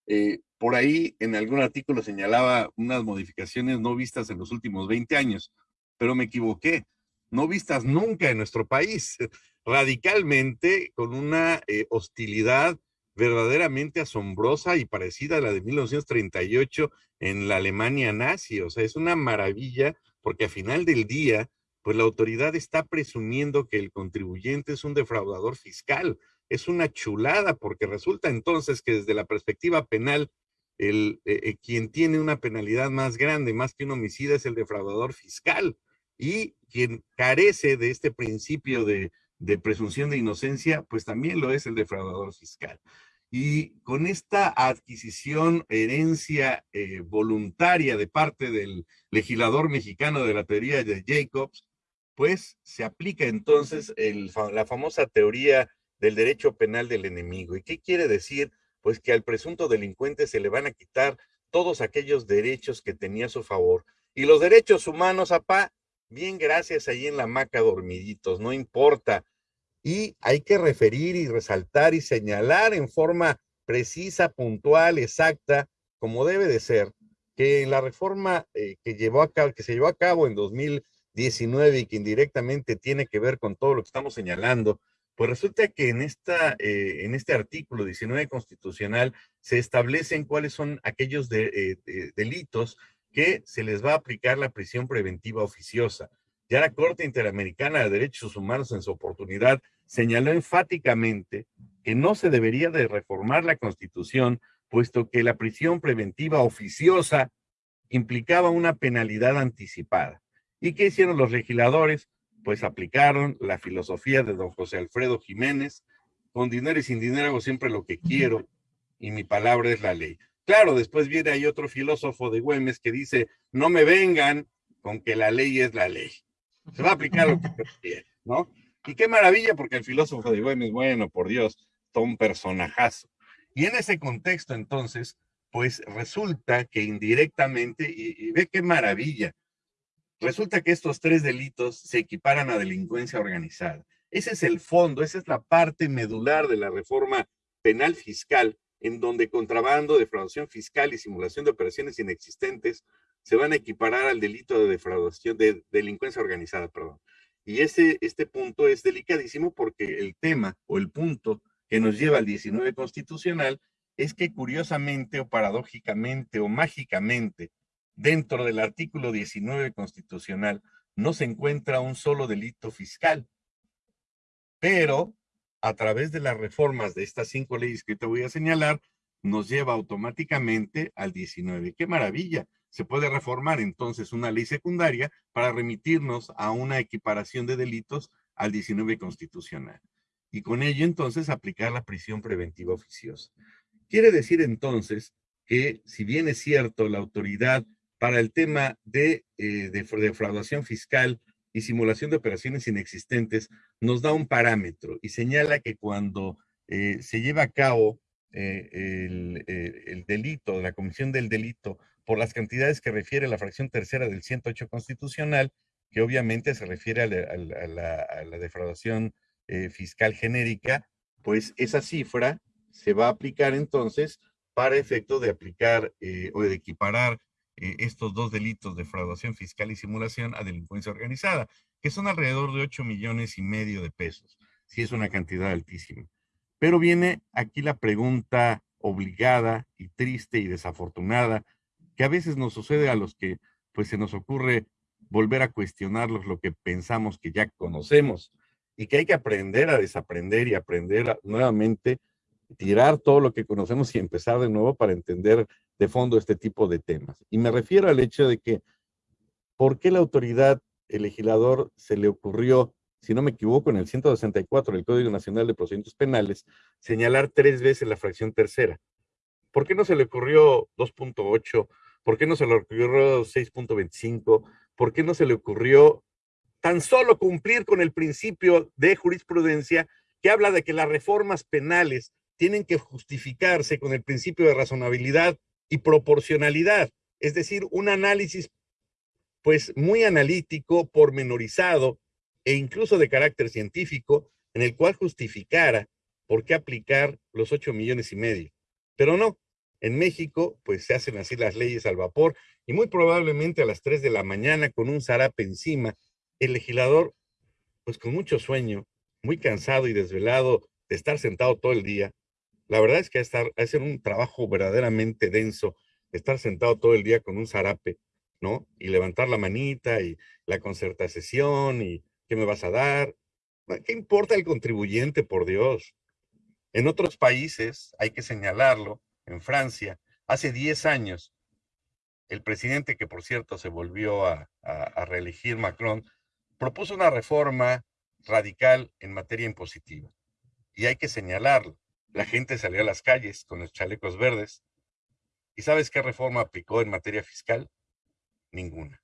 Eh, por ahí en algún artículo señalaba unas modificaciones no vistas en los últimos 20 años, pero me equivoqué, no vistas nunca en nuestro país, [laughs] radicalmente con una eh, hostilidad verdaderamente asombrosa y parecida a la de 1938 en la Alemania nazi. O sea, es una maravilla porque a final del día, pues la autoridad está presumiendo que el contribuyente es un defraudador fiscal. Es una chulada porque resulta entonces que desde la perspectiva penal, el, eh, eh, quien tiene una penalidad más grande, más que un homicida, es el defraudador fiscal. Y quien carece de este principio de de presunción de inocencia, pues también lo es el defraudador fiscal. Y con esta adquisición, herencia eh, voluntaria de parte del legislador mexicano de la teoría de Jacobs, pues se aplica entonces la famosa teoría del derecho penal del enemigo. ¿Y qué quiere decir? Pues que al presunto delincuente se le van a quitar todos aquellos derechos que tenía a su favor. Y los derechos humanos, apá, bien gracias ahí en la maca dormiditos, no importa. Y hay que referir y resaltar y señalar en forma precisa, puntual, exacta, como debe de ser, que en la reforma eh, que, llevó a que se llevó a cabo en 2019 y que indirectamente tiene que ver con todo lo que estamos señalando, pues resulta que en, esta, eh, en este artículo 19 constitucional se establecen cuáles son aquellos eh, delitos que se les va a aplicar la prisión preventiva oficiosa. Ya la Corte Interamericana de Derechos Humanos en su oportunidad señaló enfáticamente que no se debería de reformar la Constitución, puesto que la prisión preventiva oficiosa implicaba una penalidad anticipada. ¿Y qué hicieron los legisladores? Pues aplicaron la filosofía de don José Alfredo Jiménez, con dinero y sin dinero hago siempre lo que quiero y mi palabra es la ley. Claro, después viene ahí otro filósofo de Güemes que dice, no me vengan con que la ley es la ley. Se va a aplicar lo que quiera, ¿no? Y qué maravilla, porque el filósofo de Güemes, bueno, por Dios, todo un personajazo. Y en ese contexto, entonces, pues resulta que indirectamente, y, ve qué maravilla, resulta que estos tres delitos se equiparan a delincuencia organizada. Ese es el fondo, esa es la parte medular de la reforma penal fiscal en donde contrabando, defraudación fiscal y simulación de operaciones inexistentes se van a equiparar al delito de defraudación, de delincuencia organizada, perdón. Y ese, este punto es delicadísimo porque el tema o el punto que nos lleva al 19 constitucional es que curiosamente o paradójicamente o mágicamente, dentro del artículo 19 constitucional, no se encuentra un solo delito fiscal, pero a través de las reformas de estas cinco leyes que te voy a señalar, nos lleva automáticamente al 19. ¡Qué maravilla! Se puede reformar entonces una ley secundaria para remitirnos a una equiparación de delitos al 19 constitucional. Y con ello entonces aplicar la prisión preventiva oficiosa. Quiere decir entonces que si bien es cierto la autoridad para el tema de, eh, de defraudación fiscal y simulación de operaciones inexistentes nos da un parámetro y señala que cuando eh, se lleva a cabo eh, eh, el, delito, la comisión del delito, por las cantidades que refiere la fracción tercera del 108 constitucional, que obviamente se refiere a la, defraudación fiscal genérica, pues esa cifra se va a aplicar entonces para efecto de aplicar o de equiparar eh, estos dos delitos de fraudación fiscal y simulación a delincuencia organizada, que son alrededor de 8 millones y medio de pesos. Sí es una cantidad altísima. Pero viene aquí la pregunta obligada y triste y desafortunada, que a veces nos sucede a los que pues se nos ocurre volver a cuestionarlos lo que pensamos que ya conocemos y que hay que aprender a desaprender y aprender nuevamente, tirar todo lo que conocemos y empezar de nuevo para entender de fondo este tipo de temas. Y me refiero al hecho de que, ¿por qué la autoridad, el legislador, se le ocurrió, si no me equivoco, en el 164 del Código Nacional de Procedimientos Penales, señalar tres veces la fracción tercera? ¿Por qué no se le ocurrió 2.8? ¿Por qué no se le ocurrió 6.25? ¿Por qué no se le ocurrió tan solo cumplir con el principio de jurisprudencia que habla de que las reformas penales tienen que justificarse con el principio de razonabilidad y proporcionalidad, es decir, un análisis pues muy analítico, pormenorizado e incluso de carácter científico, en el cual justificara por qué aplicar los ocho millones y medio. Pero no, en México pues se hacen así las leyes al vapor y muy probablemente a las tres de la mañana con un zarape encima, el legislador pues con mucho sueño, muy cansado y desvelado de estar sentado todo el día, la verdad es que estar, un trabajo verdaderamente denso, estar sentado todo el día con un zarape, ¿no? Y levantar la manita y la concertación y qué me vas a dar. ¿Qué importa el contribuyente, por Dios? En otros países, hay que señalarlo, en Francia, hace 10 años, el presidente, que por cierto se volvió a, reelegir, Macron, propuso una reforma radical en materia impositiva. Y hay que señalarlo. La gente salió a las calles con los chalecos verdes. ¿Y sabes qué reforma aplicó en materia fiscal? Ninguna.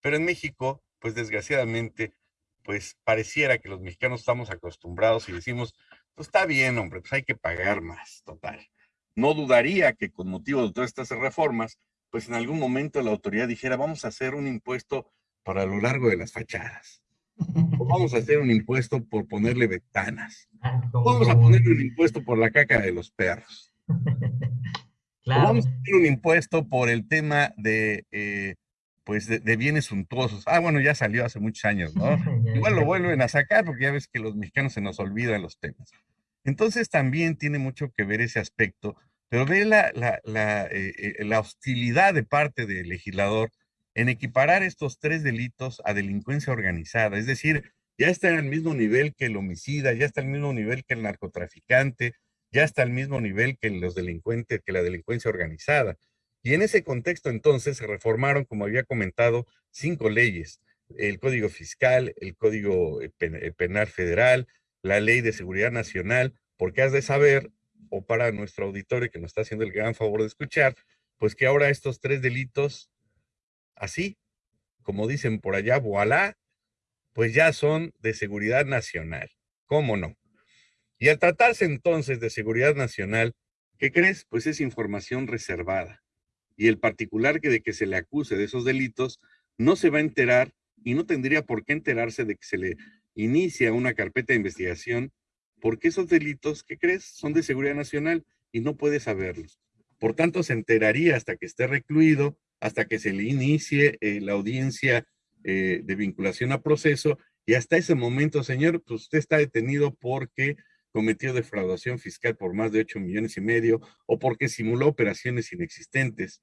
Pero en México, pues desgraciadamente, pues pareciera que los mexicanos estamos acostumbrados y decimos, pues está bien, hombre, pues hay que pagar más, total. No dudaría que con motivo de todas estas reformas, pues en algún momento la autoridad dijera, vamos a hacer un impuesto para lo largo de las fachadas. O vamos a hacer un impuesto por ponerle ventanas. Vamos a ponerle un impuesto por la caca de los perros. [laughs] vamos a hacer un impuesto por el tema de, eh, pues de, bienes suntuosos. Ah, bueno, ya salió hace muchos años, ¿no? [laughs] Igual lo vuelven a sacar porque ya ves que los mexicanos se nos olvidan los temas. Entonces también tiene mucho que ver ese aspecto, pero ve la, la, la, eh, eh, la hostilidad de parte del legislador en equiparar estos tres delitos a delincuencia organizada. Es decir, ya está en el mismo nivel que el homicida, ya está el mismo nivel que el narcotraficante, ya está al mismo nivel que los delincuentes, que la delincuencia organizada. Y en ese contexto entonces se reformaron, como había comentado, cinco leyes. El Código Fiscal, el Código eh, eh, Penal Federal, la Ley de Seguridad Nacional, porque has de saber, o para nuestro auditorio que nos está haciendo el gran favor de escuchar, pues que ahora estos tres delitos así, como dicen por allá, voilà, pues ya son de seguridad nacional. ¿Cómo no? Y al tratarse entonces de seguridad nacional, ¿qué crees? Pues es información reservada. Y el particular que de que se le acuse de esos delitos no se va a enterar y no tendría por qué enterarse de que se le inicia una carpeta de investigación porque esos delitos, ¿qué crees? Son de seguridad nacional y no puede saberlos. Por tanto, se enteraría hasta que esté recluido hasta que se le inicie eh, la audiencia eh, de vinculación a proceso y hasta ese momento, señor, pues usted está detenido porque cometió defraudación fiscal por más de 8 millones y medio o porque simuló operaciones inexistentes.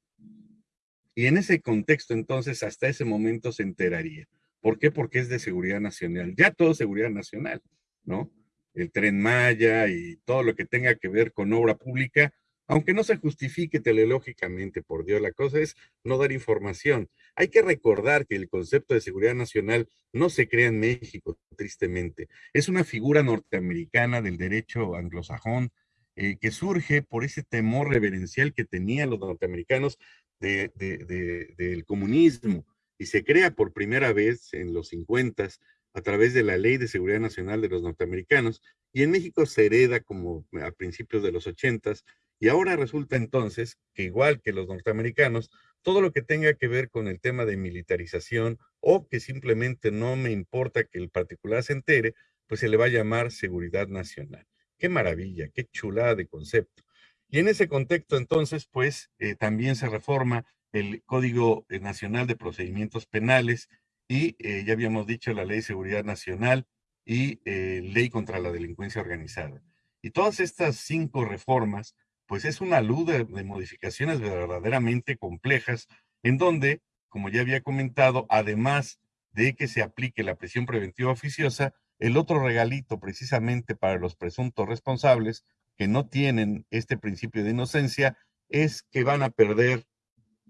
Y en ese contexto, entonces, hasta ese momento se enteraría. ¿Por qué? Porque es de seguridad nacional. Ya todo seguridad nacional, ¿no? El tren Maya y todo lo que tenga que ver con obra pública, aunque no se justifique teleológicamente, por Dios, la cosa es no dar información. Hay que recordar que el concepto de seguridad nacional no se crea en México, tristemente. Es una figura norteamericana del derecho anglosajón eh, que surge por ese temor reverencial que tenían los norteamericanos del comunismo y se crea por primera vez en los 50 a través de la Ley de Seguridad Nacional de los norteamericanos y en México se hereda como a principios de los 80 y ahora resulta entonces que igual que los norteamericanos, todo lo que tenga que ver con el tema de militarización o que simplemente no me importa que el particular se entere, pues se le va a llamar seguridad nacional. Qué maravilla, qué chulada de concepto. Y en ese contexto entonces, pues eh, también se reforma el Código eh, Nacional de Procedimientos Penales y eh, ya habíamos dicho la Ley de Seguridad Nacional y Ley contra la Delincuencia Organizada. Y todas estas cinco reformas pues es una luz de, modificaciones verdaderamente complejas, en donde, como ya había comentado, además de que se aplique la prisión preventiva oficiosa, el otro regalito precisamente para los presuntos responsables que no tienen este principio de inocencia es que van a perder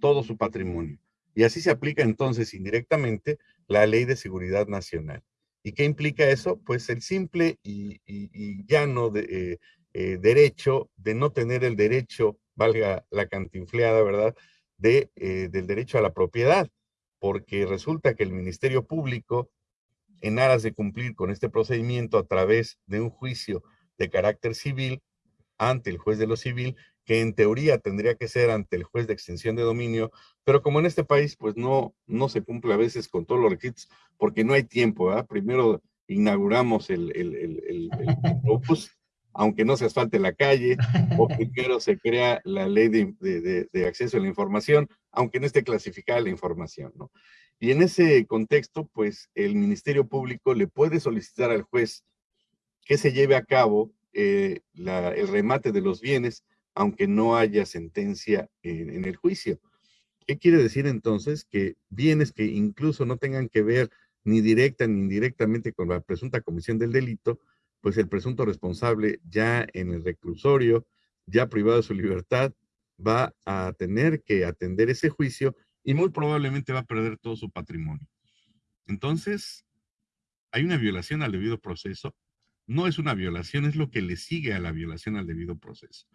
todo su patrimonio. Y así se aplica entonces indirectamente la ley de seguridad nacional. ¿Y qué implica eso? Pues el simple y, llano de, eh, eh, derecho de no tener el derecho, valga la cantinfleada, ¿verdad?, de, eh, del derecho a la propiedad, porque resulta que el Ministerio Público, en aras de cumplir con este procedimiento a través de un juicio de carácter civil ante el juez de lo civil, que en teoría tendría que ser ante el juez de extensión de dominio, pero como en este país pues no, no se cumple a veces con todos los requisitos porque no hay tiempo, ¿verdad? Primero inauguramos el, el, el, el, aunque no se asfalte la calle, o [laughs] primero se crea la ley de, acceso a la información, aunque no esté clasificada la información, ¿no? Y en ese contexto, pues el Ministerio Público le puede solicitar al juez que se lleve a cabo eh, el remate de los bienes, aunque no haya sentencia en, el juicio. ¿Qué quiere decir entonces? Que bienes que incluso no tengan que ver ni directa ni indirectamente con la presunta comisión del delito, pues el presunto responsable ya en el reclusorio, ya privado de su libertad, va a tener que atender ese juicio y muy probablemente va a perder todo su patrimonio. Entonces, hay una violación al debido proceso. No es una violación, es lo que le sigue a la violación al debido proceso.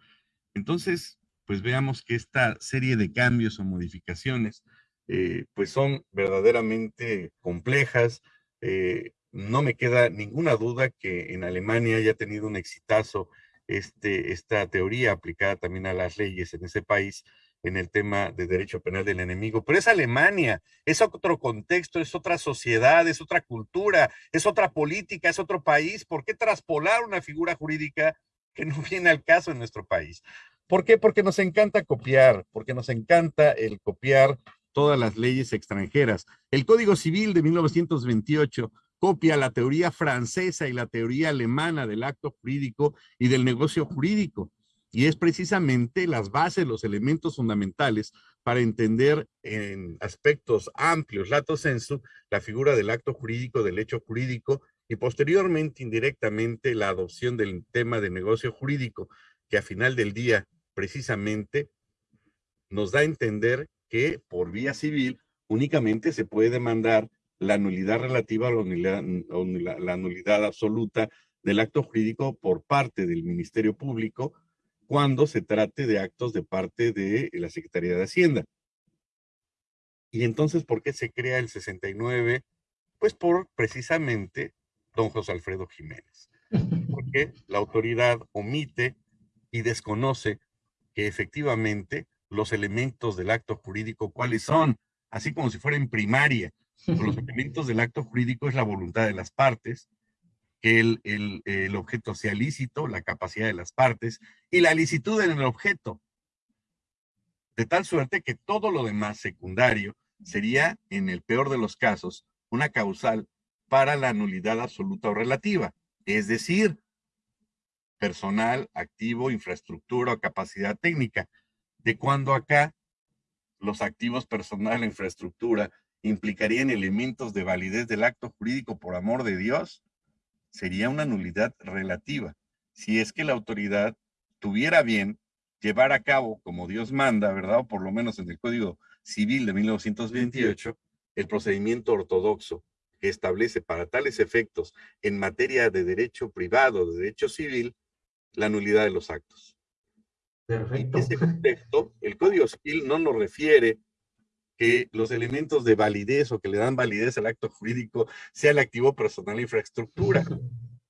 Entonces, pues veamos que esta serie de cambios o modificaciones eh, pues son verdaderamente complejas. Eh, no me queda ninguna duda que en Alemania haya tenido un exitazo este, esta teoría aplicada también a las leyes en ese país en el tema de derecho penal del enemigo, pero es Alemania, es otro contexto, es otra sociedad, es otra cultura, es otra política, es otro país. ¿Por qué traspolar una figura jurídica que no [laughs] viene al caso en nuestro país? ¿Por qué? Porque nos encanta copiar, porque nos encanta el copiar todas las leyes extranjeras. El Código Civil de 1928 copia la teoría francesa y la teoría alemana del acto jurídico y del negocio jurídico. Y es precisamente las bases, los elementos fundamentales para entender en aspectos amplios, lato sensu, la figura del acto jurídico, del hecho jurídico y posteriormente, indirectamente, la adopción del tema de negocio jurídico, que a final del día, precisamente, nos da a entender que por vía civil únicamente se puede demandar la nulidad relativa nulidad, la nulidad absoluta del acto jurídico por parte del Ministerio Público cuando se trate de actos de parte de la Secretaría de Hacienda. Y entonces, ¿por qué se crea el 69? Pues por precisamente don José Alfredo Jiménez. Porque la autoridad omite y desconoce que efectivamente los elementos del acto jurídico, ¿cuáles son? Así como si fuera en primaria. Los elementos del acto jurídico es la voluntad de las partes, que el, el, objeto sea lícito, la capacidad de las partes y la licitud en el objeto. De tal suerte que todo lo demás secundario sería, en el peor de los casos, una causal para la nulidad absoluta o relativa. Es decir, personal, activo, infraestructura o capacidad técnica. De cuando acá los activos personal infraestructura implicarían elementos de validez del acto jurídico por amor de Dios, sería una nulidad relativa. Si es que la autoridad tuviera bien llevar a cabo, como Dios manda, ¿verdad? O por lo menos en el Código Civil de 1928, el procedimiento ortodoxo que establece para tales efectos en materia de derecho privado, de derecho civil, la nulidad de los actos. Perfecto. En ese [laughs] contexto, el Código Civil no nos refiere que los elementos de validez o que le dan validez al acto jurídico sea el activo personal e infraestructura.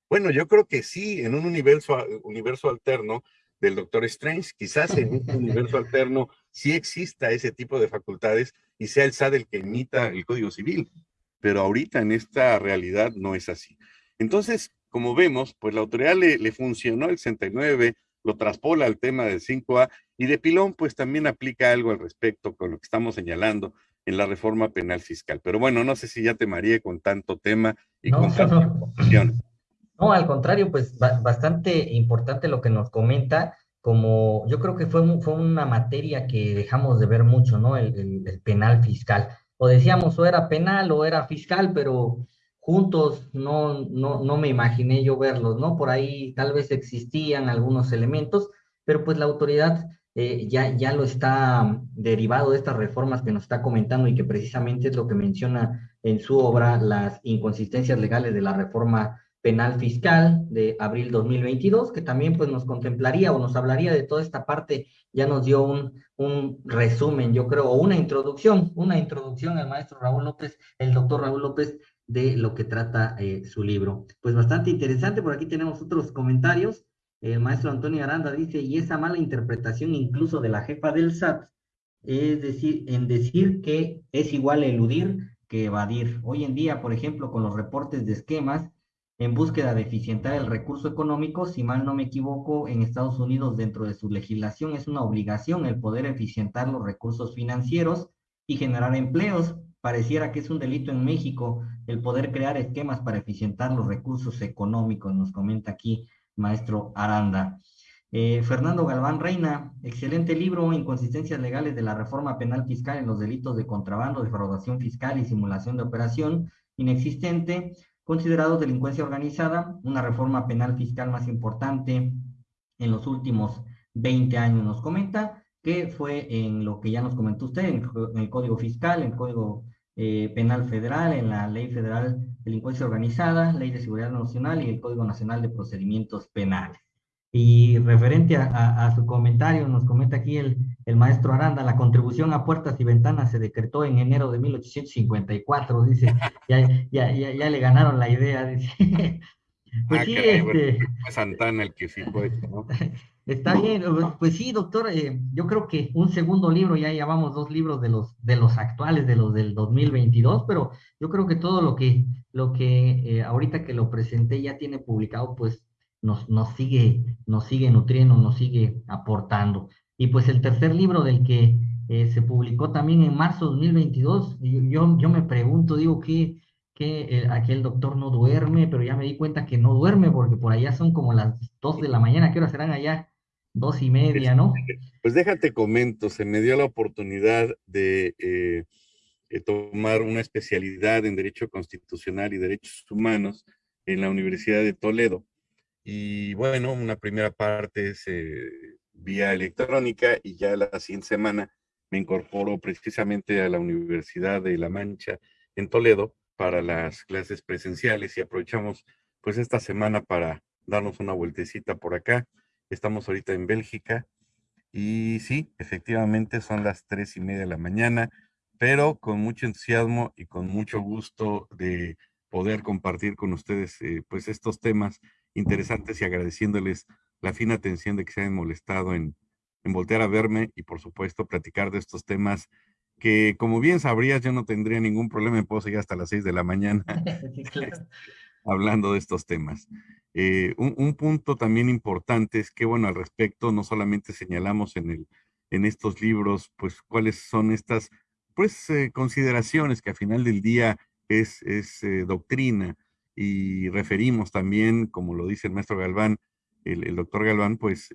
Bueno, yo creo que sí, en un universo, universo alterno del Doctor Strange, quizás en un universo alterno sí exista ese tipo de facultades y sea el SAD el que imita el Código Civil, pero ahorita en esta realidad no es así. Entonces, como vemos, pues la autoridad le, le funcionó el 69, lo traspola al tema del 5A y de pilón, pues también aplica algo al respecto con lo que estamos señalando en la reforma penal fiscal. Pero bueno, no sé si ya te mareé con tanto tema y con tanta información. No, al contrario, pues bastante importante lo que nos comenta, como yo creo que fue, fue una materia que dejamos de ver mucho, ¿no? El, el penal fiscal. O decíamos, o era penal o era fiscal, pero juntos no, no, no me imaginé yo verlos, ¿no? Por ahí tal vez existían algunos elementos, pero pues la autoridad eh, ya, ya lo está derivado de estas reformas que nos está comentando y que precisamente es lo que menciona en su obra las inconsistencias legales de la reforma penal fiscal de abril 2022, que también pues nos contemplaría o nos hablaría de toda esta parte, ya nos dio un, un resumen, yo creo, o una introducción, una introducción al maestro Raúl López, el doctor Raúl López, de lo que trata eh, su libro. Pues bastante interesante, por aquí tenemos otros comentarios. El maestro Antonio Aranda dice, y esa mala interpretación incluso de la jefa del SAT, es decir, en decir que es igual eludir que evadir. Hoy en día, por ejemplo, con los reportes de esquemas, en búsqueda de eficientar el recurso económico, si mal no me equivoco, en Estados Unidos dentro de su legislación es una obligación el poder eficientar los recursos financieros y generar empleos pareciera que es un delito en México el poder crear esquemas para eficientar los recursos económicos, nos comenta aquí maestro Aranda. Eh, Fernando Galván Reina, excelente libro, Inconsistencias legales de la reforma penal fiscal en los delitos de contrabando, defraudación fiscal y simulación de operación inexistente, considerado delincuencia organizada, una reforma penal fiscal más importante en los últimos 20 años, nos comenta que fue en lo que ya nos comentó usted, en, el Código Fiscal, en el Código eh, Penal Federal, en la Ley Federal de Delincuencia Organizada, Ley de Seguridad Nacional y el Código Nacional de Procedimientos Penales. Y referente a, su comentario, nos comenta aquí el, el, maestro Aranda, la contribución a puertas y ventanas se decretó en enero de 1854, dice, ya, ya, ya, ya le ganaron la idea, dice. [laughs] Pues ah, sí, este... Santana el que fijó esto, ¿no? [laughs] Está bien, pues sí, doctor, eh, yo creo que un segundo libro, ya llevamos dos libros de los, de los actuales, de los del 2022, pero yo creo que todo lo que, lo que eh, ahorita que lo presenté ya tiene publicado, pues nos, nos, sigue, nos sigue nutriendo, nos sigue aportando. Y pues el tercer libro del que eh, se publicó también en marzo de 2022, yo, yo me pregunto, digo, ¿qué, que aquel doctor no duerme, pero ya me di cuenta que no duerme porque por allá son como las dos de la mañana, ¿qué hora serán allá? dos y media, ¿no? Pues déjate comento, se me dio la oportunidad de eh, eh, tomar una especialidad en Derecho Constitucional y Derechos Humanos en la Universidad de Toledo. Y bueno, una primera parte es eh, vía electrónica y ya la siguiente semana me incorporo precisamente a la Universidad de La Mancha en Toledo para las clases presenciales y aprovechamos pues esta semana para darnos una vueltecita por acá. Estamos ahorita en Bélgica y sí, efectivamente son las tres y media de la mañana, pero con mucho entusiasmo y con mucho gusto de poder compartir con ustedes eh, pues estos temas interesantes y agradeciéndoles la fina atención de que se hayan molestado en, en voltear a verme y por supuesto platicar de estos temas que como bien sabrías yo no tendría ningún problema, me puedo seguir hasta las seis de la mañana [laughs] [laughs] hablando de estos temas. Eh, un, punto también importante es que, bueno, al respecto, no solamente señalamos en, el, en estos libros, pues, cuáles son estas, pues, eh, consideraciones que al final del día es, es eh, doctrina y referimos también, como lo dice el maestro Galván, el, doctor Galván, pues,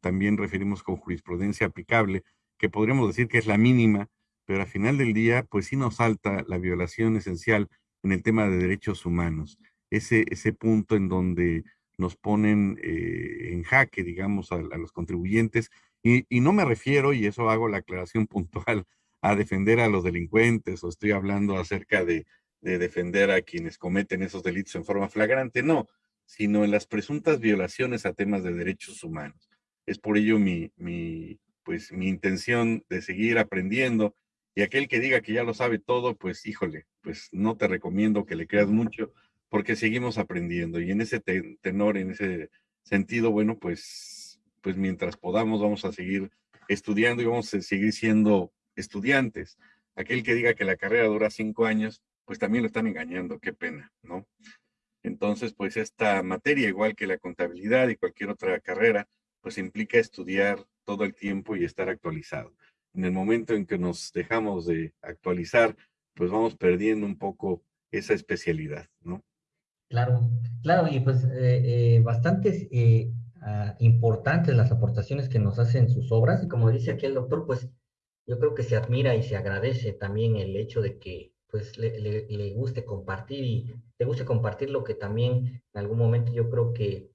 también referimos con jurisprudencia aplicable, que podríamos decir que es la mínima, pero al final del día, pues sí nos salta la violación esencial en el tema de derechos humanos ese, ese punto en donde nos ponen eh, en jaque, digamos, a, los contribuyentes. Y, no me refiero, y eso hago la aclaración [laughs] puntual, a defender a los delincuentes o estoy hablando acerca de, defender a quienes cometen esos delitos en forma flagrante, no, sino en las presuntas violaciones a temas de derechos humanos. Es por ello mi, mi, pues, mi intención de seguir aprendiendo y aquel que diga que ya lo sabe todo, pues híjole, pues no te recomiendo que le creas mucho, porque seguimos aprendiendo y en ese tenor, en ese sentido, bueno, pues, pues mientras podamos vamos a seguir estudiando y vamos a seguir siendo estudiantes. Aquel que diga que la carrera dura cinco años, pues también lo están engañando, qué pena, ¿no? Entonces, pues esta materia, igual que la contabilidad y cualquier otra carrera, pues implica estudiar todo el tiempo y estar actualizado. En el momento en que nos dejamos de actualizar, pues vamos perdiendo un poco esa especialidad, ¿no? Claro, claro, y pues eh, eh, bastantes eh, ah, importantes las aportaciones que nos hacen sus obras, y como dice aquí el doctor, pues yo creo que se admira y se agradece también el hecho de que pues le, le, guste compartir y le guste compartir lo que también en algún momento yo creo que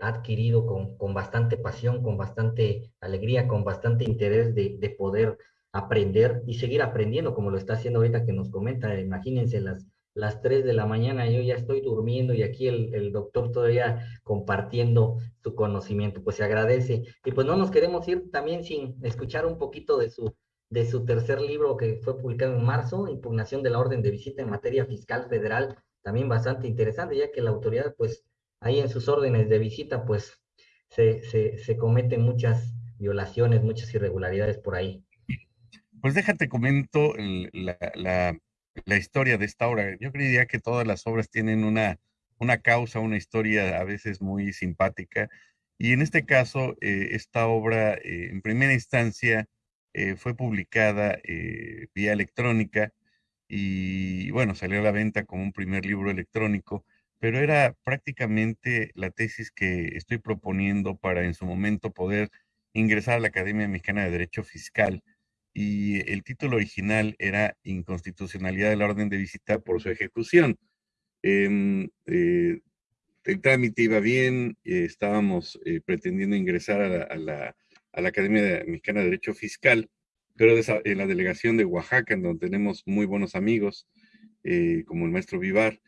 ha adquirido con, con, bastante pasión, con bastante alegría, con bastante interés de, de poder aprender y seguir aprendiendo, como lo está haciendo ahorita que nos comenta, imagínense las las 3 de la mañana, yo ya estoy durmiendo y aquí el, doctor todavía compartiendo su conocimiento, pues se agradece. Y pues no nos queremos ir también sin escuchar un poquito de su, de su tercer libro que fue publicado en marzo, Impugnación de la Orden de Visita en Materia Fiscal Federal, también bastante interesante, ya que la autoridad, pues ahí en sus órdenes de visita, pues se, se, cometen muchas violaciones, muchas irregularidades por ahí. Pues déjate comento la la historia de esta obra. Yo creería que todas las obras tienen una, una causa, una historia a veces muy simpática. Y en este caso, eh, esta obra, eh, en primera instancia, eh, fue publicada vía electrónica y, bueno, salió a la venta como un primer libro electrónico, pero era prácticamente la tesis que estoy proponiendo para en su momento poder ingresar a la Academia Mexicana de Derecho Fiscal y el título original era Inconstitucionalidad de la Orden de Visita por su ejecución. Em, eh, el trámite iba bien, eh, estábamos eh, pretendiendo ingresar a la, Academia Mexicana de Derecho Fiscal, pero en la delegación de Oaxaca, en donde tenemos muy buenos amigos, como el maestro Vivar,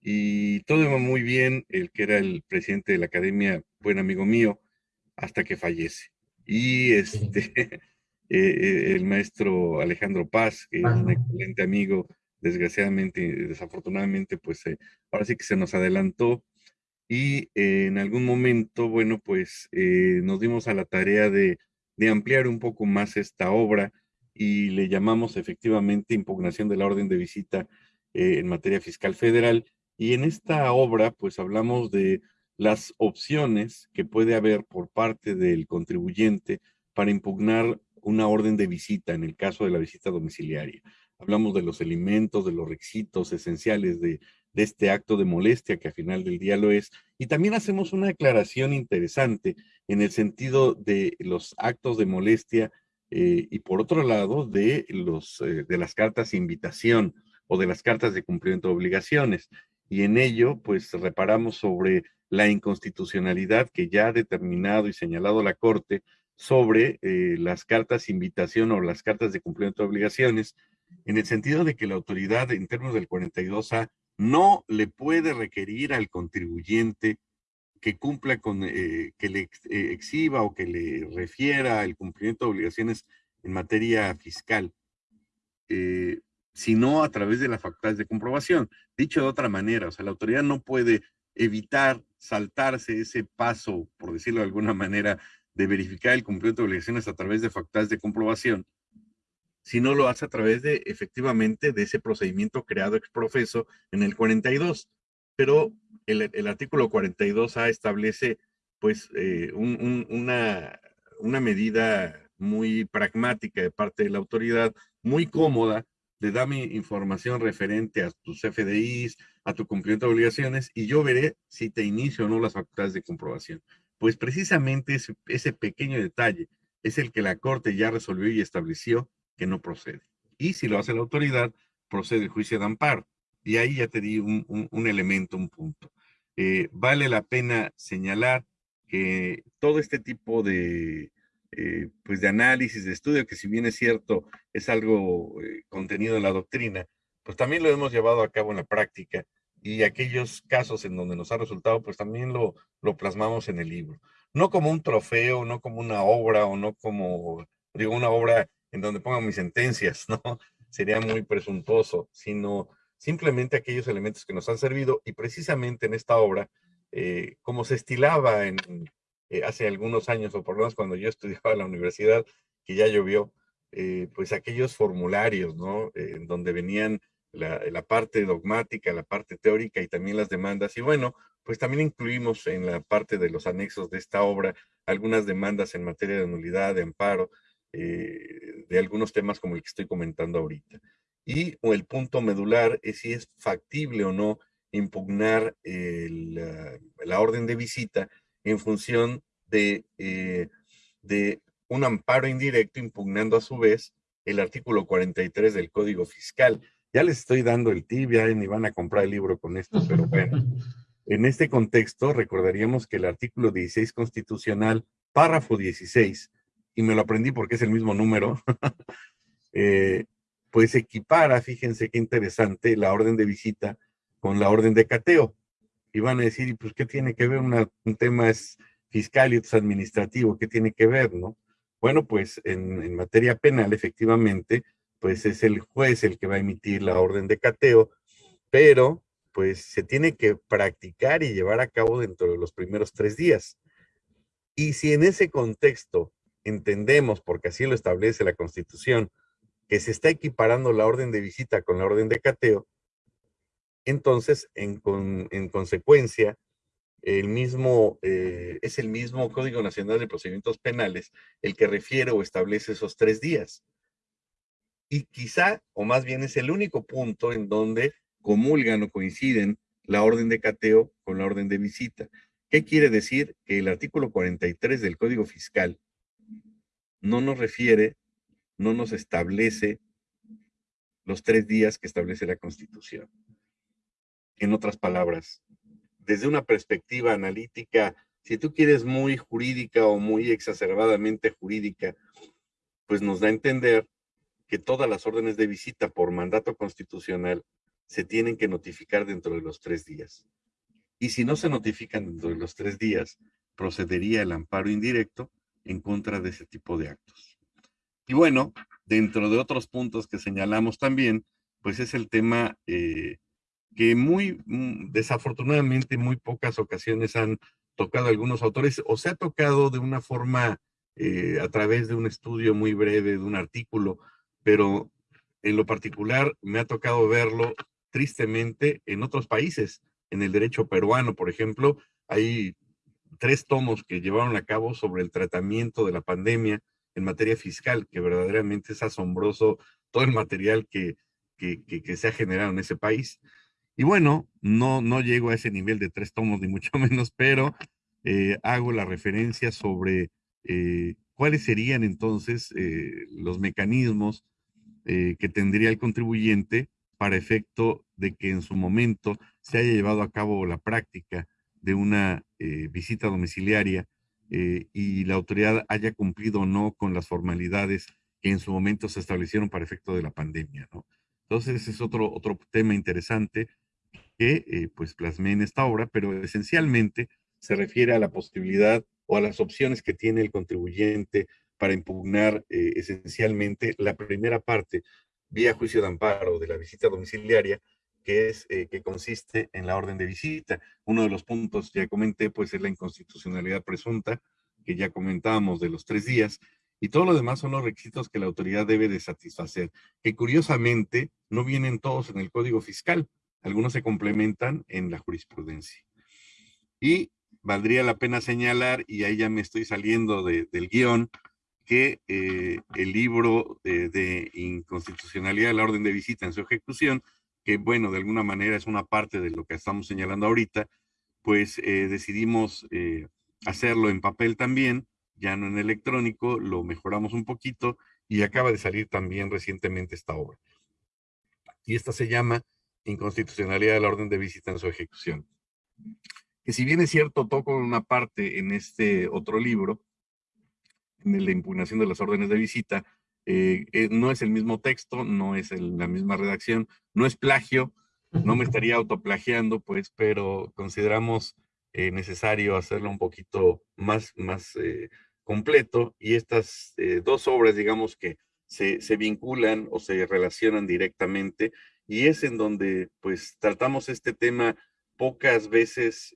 y todo iba muy bien, el que era el presidente de la academia, buen amigo mío, hasta que fallece. Y este, [laughs] eh, el maestro Alejandro Paz, que es un excelente amigo, desgraciadamente, desafortunadamente, pues ahora sí que se nos adelantó y en algún momento, bueno, pues nos dimos a la tarea de, de ampliar un poco más esta obra y le llamamos efectivamente impugnación de la orden de visita eh, en materia fiscal federal. Y en esta obra, pues hablamos de las opciones que puede haber por parte del contribuyente para impugnar una orden de visita en el caso de la visita domiciliaria. Hablamos de los elementos, de los requisitos esenciales de, de este acto de molestia, que al final del día lo es. Y también hacemos una aclaración interesante en el sentido de los actos de molestia eh, y por otro lado de, los, eh, de las cartas de invitación o de las cartas de cumplimiento de obligaciones. Y en ello, pues reparamos sobre la inconstitucionalidad que ya ha determinado y señalado la Corte sobre eh, las cartas de invitación o las cartas de cumplimiento de obligaciones, en el sentido de que la autoridad en términos del 42A no le puede requerir al contribuyente que cumpla con, eh, que le eh, exhiba o que le refiera el cumplimiento de obligaciones en materia fiscal, eh, sino a través de las facultades de comprobación. Dicho de otra manera, o sea, la autoridad no puede evitar saltarse ese paso, por decirlo de alguna manera, de verificar el cumplimiento de obligaciones a través de facultades de comprobación, si no lo hace a través de, efectivamente, de ese procedimiento creado ex profeso en el 42. Pero el, artículo 42A establece pues eh, una, una medida muy pragmática de parte de la autoridad, muy cómoda, de dame información referente a tus FDIs, a tu cumplimiento de obligaciones, y yo veré si te inicio o no las facultades de comprobación. Pues precisamente ese, ese pequeño detalle es el que la Corte ya resolvió y estableció que no procede. Y si lo hace la autoridad, procede el juicio de amparo. Y ahí ya te di un, un elemento, un punto. Eh, vale la pena señalar que todo este tipo de, eh, pues de análisis, de estudio, que si bien es cierto, es algo eh, contenido en la doctrina, pues también lo hemos llevado a cabo en la práctica y aquellos casos en donde nos ha resultado, pues también lo, lo plasmamos en el libro. No como un trofeo, no como una obra o no como, digo, una obra en donde pongan mis sentencias, [laughs] ¿no? Sería muy presuntuoso, sino simplemente aquellos elementos que nos han servido y precisamente en esta obra, eh, como se estilaba en, eh, hace algunos años, o por lo menos cuando yo [laughs] estudiaba en la universidad, que ya llovió, eh, pues aquellos formularios, ¿no? en donde venían la, parte dogmática, la parte teórica y también las demandas. Y bueno, pues también incluimos en la parte de los anexos de esta obra algunas demandas en materia de nulidad, de amparo, de algunos temas como el que estoy comentando ahorita y o el punto medular es si es factible o no impugnar la, orden de visita en función de, eh, de un amparo indirecto impugnando a su vez el artículo 43 del Código Fiscal. Ya les estoy dando el tip, ya ni van a comprar el libro con esto, pero bueno. [laughs] En este contexto, recordaríamos que el artículo 16 constitucional, párrafo 16, y me lo aprendí porque es el mismo número, [laughs] eh, pues equipara, fíjense qué interesante, la orden de visita con la orden de cateo. Y van a decir, pues, ¿qué tiene que ver? un tema es fiscal y otro es administrativo, ¿qué tiene que ver, no? Bueno, pues en, en materia penal, efectivamente, pues es el juez el que va a emitir la orden de cateo, pero pues se tiene que practicar y llevar a cabo dentro de los primeros tres días. Y si en ese contexto entendemos, porque así lo establece la Constitución, que se está equiparando la orden de visita con la orden de cateo, entonces, en, consecuencia, el mismo, eh, es el mismo Código Nacional de Procedimientos Penales el que refiere o establece esos tres días. Y quizá, o más bien es el único punto en donde comulgan o coinciden la orden de cateo con la orden de visita. ¿Qué quiere decir? Que el artículo 43 del Código Fiscal no nos refiere no nos establece los tres días que establece la Constitución. En otras palabras, desde una perspectiva analítica, si tú quieres muy jurídica o muy exacerbadamente jurídica, pues nos da a entender que todas las órdenes de visita por mandato constitucional se tienen que notificar dentro de los tres días. Y si no se notifican dentro de los tres días, procedería el amparo indirecto en contra de ese tipo de actos. Y bueno, dentro de otros puntos que señalamos también, pues es el tema eh, que muy mm, desafortunadamente muy pocas ocasiones han tocado algunos autores o se ha tocado de una forma eh, a través de un estudio muy breve, de un artículo, pero en lo particular me ha tocado verlo tristemente en otros países. En el derecho peruano, por ejemplo, hay tres tomos que llevaron a cabo sobre el tratamiento de la pandemia en materia fiscal, que verdaderamente es asombroso todo el material que, que, se ha generado en ese país. Y bueno, no, no llego a ese nivel de tres tomos, ni mucho [laughs] menos, pero eh, hago la referencia sobre eh, cuáles serían entonces eh, los mecanismos que tendría el contribuyente para efecto de que en su momento se haya llevado a cabo la práctica de una visita domiciliaria y la autoridad haya cumplido o no con las formalidades que en su momento se establecieron para efecto de la pandemia, ¿no? Entonces, es otro, otro tema interesante que eh, pues plasmé en esta obra, pero esencialmente se refiere a la posibilidad o a las opciones que tiene el contribuyente para impugnar eh, esencialmente la primera parte vía juicio de amparo de la visita domiciliaria, que es eh, que consiste en la orden de visita. Uno de los puntos ya comenté, pues es la inconstitucionalidad presunta, que ya comentábamos de los tres días, y todo lo demás son los requisitos que la autoridad debe de satisfacer, que curiosamente no vienen todos en el Código Fiscal, algunos se complementan en la jurisprudencia. Y valdría la pena señalar, y ahí ya me estoy saliendo del guion, que eh, el libro de, inconstitucionalidad de la orden de visita en su ejecución, que bueno, de alguna manera es una parte de lo que estamos señalando ahorita, pues eh, decidimos eh, hacerlo en papel también, ya no en electrónico, lo mejoramos un poquito y acaba de salir también recientemente esta obra. Y esta se llama Inconstitucionalidad de la orden de visita en su ejecución. Que si bien es cierto, toco una parte en este otro libro, en la impugnación de las órdenes de visita, eh, eh, no es el mismo texto, no es la misma redacción, no es plagio, no me estaría autoplagiando, pues, pero consideramos eh, necesario hacerlo un poquito más, más completo y estas dos obras, digamos que se, se, vinculan o se relacionan directamente y es en donde pues tratamos este tema pocas veces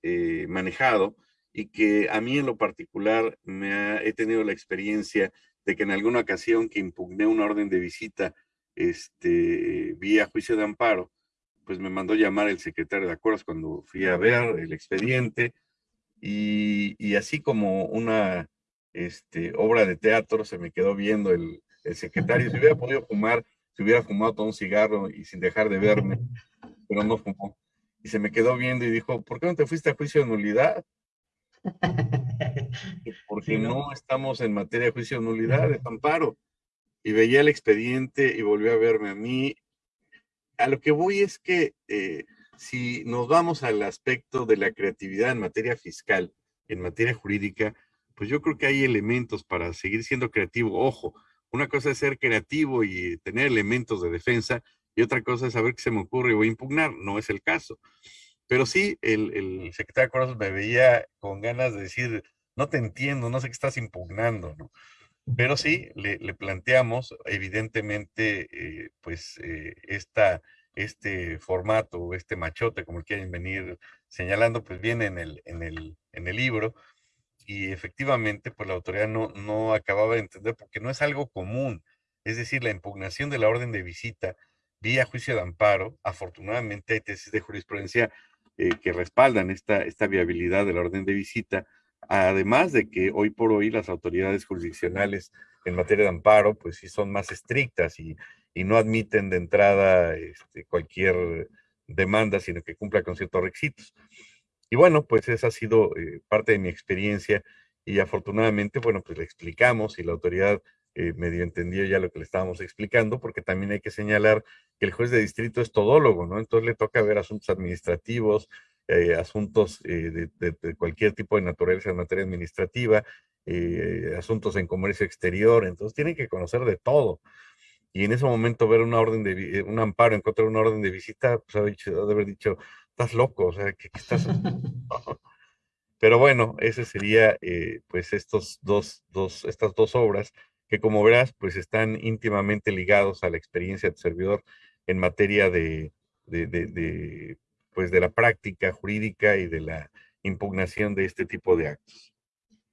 manejado y que a mí en lo particular me ha, he tenido la experiencia de que en alguna ocasión que impugné una orden de visita este, vía juicio de amparo, pues me mandó llamar el secretario de acuerdos cuando fui a ver el expediente y, y así como una este, obra de teatro, se me quedó viendo el, secretario. Si hubiera podido fumar, si hubiera fumado todo un cigarro y sin dejar de verme, pero no fumó. Y se me quedó viendo y dijo, ¿por qué no te fuiste a juicio de nulidad? Porque no. estamos en materia de juicio de nulidad, de amparo. Y veía el expediente y volvió a verme a mí. A lo que voy es que eh, si nos vamos al aspecto de la creatividad en materia fiscal, en materia jurídica, pues yo creo que hay elementos para seguir siendo creativo. Ojo, una cosa es ser creativo y tener elementos de defensa y otra cosa es saber qué se me ocurre o impugnar. No es el caso. Pero sí, el, el secretario de Corazón me veía con ganas de decir, no te entiendo, no sé qué estás impugnando, ¿no? Pero sí, le, planteamos, evidentemente, eh, pues, eh, esta, este formato, este machote, como quieren venir señalando, pues viene en el, en el, en el libro y efectivamente, pues la autoridad no, no acababa de entender porque no es algo común. Es decir, la impugnación de la orden de visita vía juicio de amparo, afortunadamente hay tesis de jurisprudencia eh, que respaldan esta, esta viabilidad de la orden de visita, además de que hoy por hoy las autoridades jurisdiccionales en materia de amparo, pues sí son más estrictas y, y no admiten de entrada este, cualquier demanda, sino que cumpla con ciertos requisitos. Y bueno, pues esa ha sido eh, parte de mi experiencia y afortunadamente, bueno, pues le explicamos y la autoridad eh, medio entendió ya lo que le estábamos explicando, porque también hay que señalar que el juez de distrito es todólogo, ¿no? Entonces le toca ver asuntos administrativos, eh, asuntos de, cualquier tipo de naturaleza en materia administrativa, asuntos en comercio exterior, entonces tienen que conocer de todo. Y en ese momento ver una orden de, un amparo en contra de una orden de visita, pues ha, dicho, de haber dicho, estás loco, o sea, ¿qué, estás? [laughs] [laughs] Pero bueno, ese sería eh, pues estos dos, dos, estas dos obras que como verás pues están íntimamente ligados a la experiencia del servidor en materia de, de, de, pues de la práctica jurídica y de la impugnación de este tipo de actos.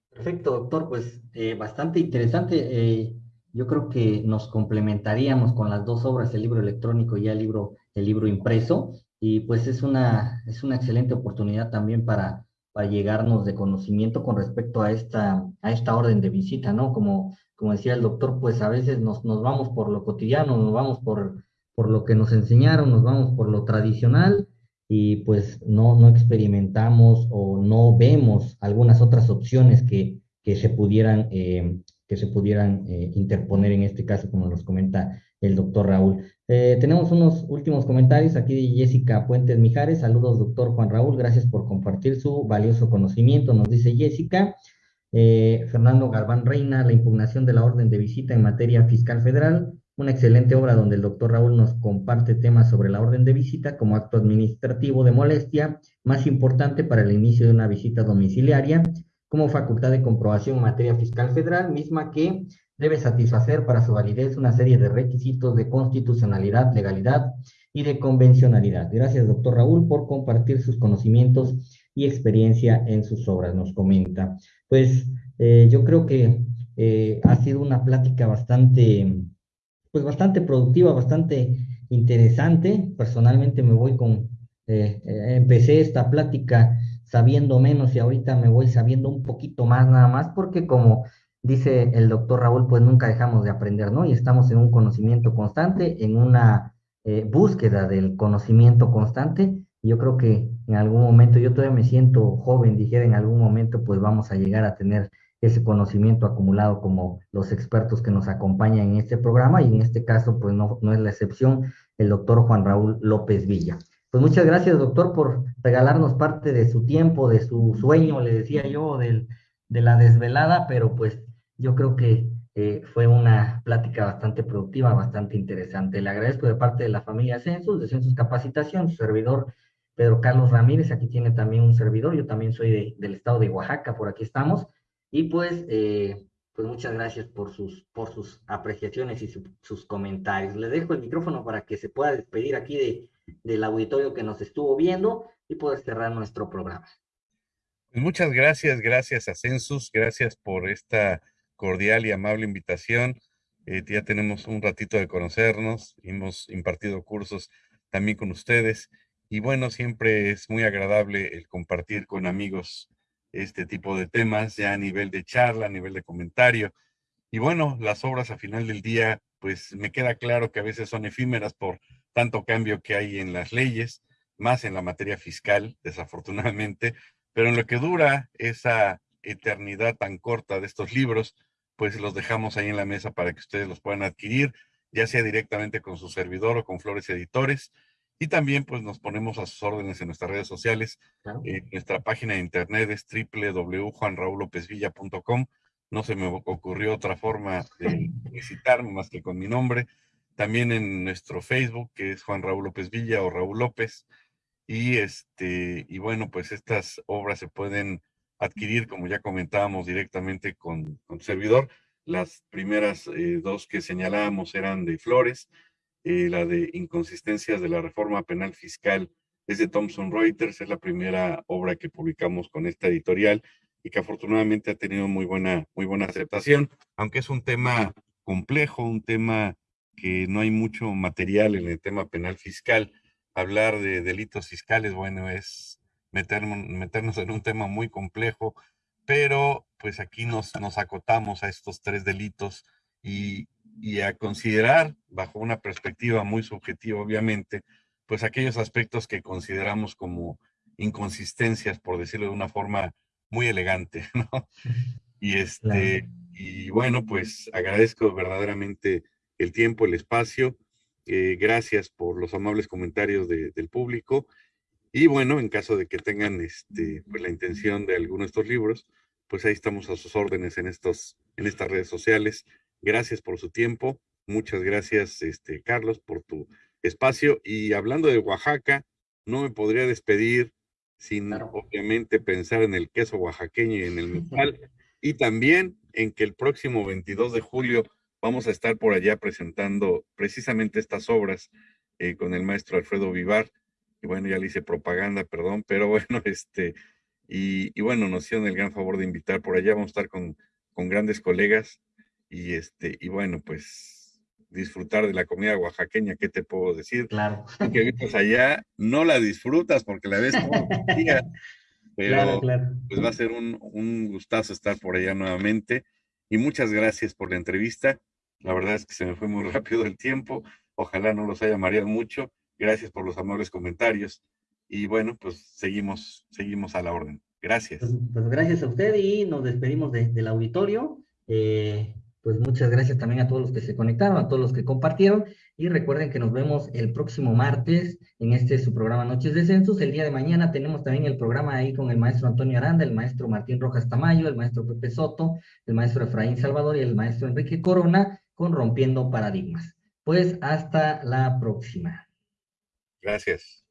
Perfecto, doctor, pues eh, bastante interesante. Eh, yo creo que nos complementaríamos con las dos obras, el libro electrónico y el libro, el libro impreso, y pues es una, es una excelente oportunidad también para, para llegarnos de conocimiento con respecto a esta, a esta orden de visita, ¿no? Como, como decía el doctor, pues a veces nos, nos vamos por lo cotidiano, nos vamos por, por lo que nos enseñaron, nos vamos por lo tradicional y pues no, no experimentamos o no vemos algunas otras opciones que, que se pudieran, eh, que se pudieran eh, interponer en este caso, como nos comenta el doctor Raúl. Eh, tenemos unos últimos comentarios aquí de Jessica Puentes Mijares. Saludos, doctor Juan Raúl. Gracias por compartir su valioso conocimiento, nos dice Jessica. Fernando Galván Reina, la impugnación de la orden de visita en materia fiscal federal una excelente obra donde el doctor Raúl nos comparte temas sobre la orden de visita como acto administrativo de molestia, más importante para el inicio de una visita domiciliaria, como facultad de comprobación en materia fiscal federal, misma que debe satisfacer para su validez una serie de requisitos de constitucionalidad, legalidad y de convencionalidad. Gracias, doctor Raúl, por compartir sus conocimientos y experiencia en sus obras, nos comenta. Pues eh, yo creo que eh, ha sido una plática bastante pues bastante productiva, bastante interesante. Personalmente me voy con, eh, eh, empecé esta plática sabiendo menos y ahorita me voy sabiendo un poquito más nada más porque como dice el doctor Raúl, pues nunca dejamos de aprender, ¿no? Y estamos en un conocimiento constante, en una eh, búsqueda del conocimiento constante. Yo creo que en algún momento, yo todavía me siento joven, dijera, en algún momento pues vamos a llegar a tener ese conocimiento acumulado como los expertos que nos acompañan en este programa y en este caso pues no, no es la excepción el doctor Juan Raúl López Villa. Pues muchas gracias doctor por regalarnos parte de su tiempo, de su sueño, le decía yo, del, de la desvelada, pero pues yo creo que eh, fue una plática bastante productiva, bastante interesante. Le agradezco de parte de la familia Census, de Census Capacitación, su servidor Pedro Carlos Ramírez, aquí tiene también un servidor, yo también soy del estado de Oaxaca, por aquí estamos. Y pues, eh, pues muchas gracias por sus, por sus apreciaciones y sus comentarios. Le dejo el micrófono para que se pueda despedir aquí de, del auditorio que nos estuvo viendo y poder cerrar nuestro programa. Muchas gracias, gracias a Census, gracias por esta cordial y amable invitación. Eh, ya tenemos un ratito de conocernos, hemos impartido cursos también con ustedes y bueno, siempre es muy agradable el compartir con amigos este tipo de temas ya a nivel de charla, a nivel de comentario. Y bueno, las obras a final del día, pues me queda claro que a veces son efímeras por tanto cambio que hay en las leyes, más en la materia fiscal, desafortunadamente, pero en lo que dura esa eternidad tan corta de estos libros, pues los dejamos ahí en la mesa para que ustedes los puedan adquirir, ya sea directamente con su servidor o con Flores Editores. Y también pues nos ponemos a sus órdenes en nuestras redes sociales. nuestra página de internet es www.juanraulopezvilla.com. No se me ocurrió otra forma de [laughs] visitarme más que con mi nombre. También en nuestro Facebook, que es Juan Raúl López Villa o Raúl López. Y este, y bueno, pues estas obras se pueden adquirir, como ya comentábamos, directamente con, con servidor. Las primeras eh, dos que señalábamos eran de Flores, la de inconsistencias de la reforma penal fiscal es de Thomson Reuters, es la primera obra que publicamos con esta editorial y que afortunadamente ha tenido muy buena, muy buena aceptación, aunque es un tema complejo, un tema que no hay mucho material en el tema penal fiscal. Hablar de delitos fiscales, bueno, es meternos, meternos en un tema muy complejo, pero pues aquí nos, nos acotamos a estos tres delitos y, y a considerar bajo una perspectiva muy subjetiva, obviamente, pues aquellos aspectos que consideramos como inconsistencias, por decirlo de una forma muy elegante, [laughs] ¿no? Y este, y bueno, pues agradezco verdaderamente el tiempo, el espacio. Eh, gracias por los amables comentarios del público. Y bueno, en caso de que tengan este, pues la intención de alguno de estos libros, pues ahí estamos a sus órdenes en, estos, en estas redes sociales. Gracias por su tiempo. Muchas gracias, este, Carlos, por tu espacio. Y hablando de Oaxaca, no me podría despedir sin obviamente pensar en el queso oaxaqueño y en el metal, [laughs] y también en que el próximo 22 de julio vamos a estar por allá presentando precisamente estas obras eh, con el maestro Alfredo Vivar, y bueno, ya le hice propaganda, perdón, pero [laughs] bueno, este, y, bueno, nos hicieron el gran favor de invitar por allá, vamos a estar con, con grandes colegas, y este, y bueno, pues disfrutar de la comida oaxaqueña, ¿qué te puedo decir? Claro. Que vives allá, no la disfrutas porque la ves como [laughs] día, pero pues va a ser un, un gustazo estar por allá nuevamente. Y muchas gracias por la entrevista. La verdad es que se me fue muy [laughs] rápido el tiempo. Ojalá no los haya mareado mucho. Gracias por los amables comentarios. Y bueno, pues seguimos, seguimos a la orden. Gracias. Pues, pues gracias a usted y nos despedimos del auditorio. Eh, pues muchas gracias también a todos los que se conectaron, a todos los que compartieron y recuerden que nos vemos el próximo martes en este su programa Noches de Census. El día de mañana tenemos también el programa ahí con el maestro Antonio Aranda, el maestro Martín Rojas Tamayo, el maestro Pepe Soto, el maestro Efraín Salvador y el maestro Enrique Corona con Rompiendo Paradigmas. Pues hasta la próxima. Gracias.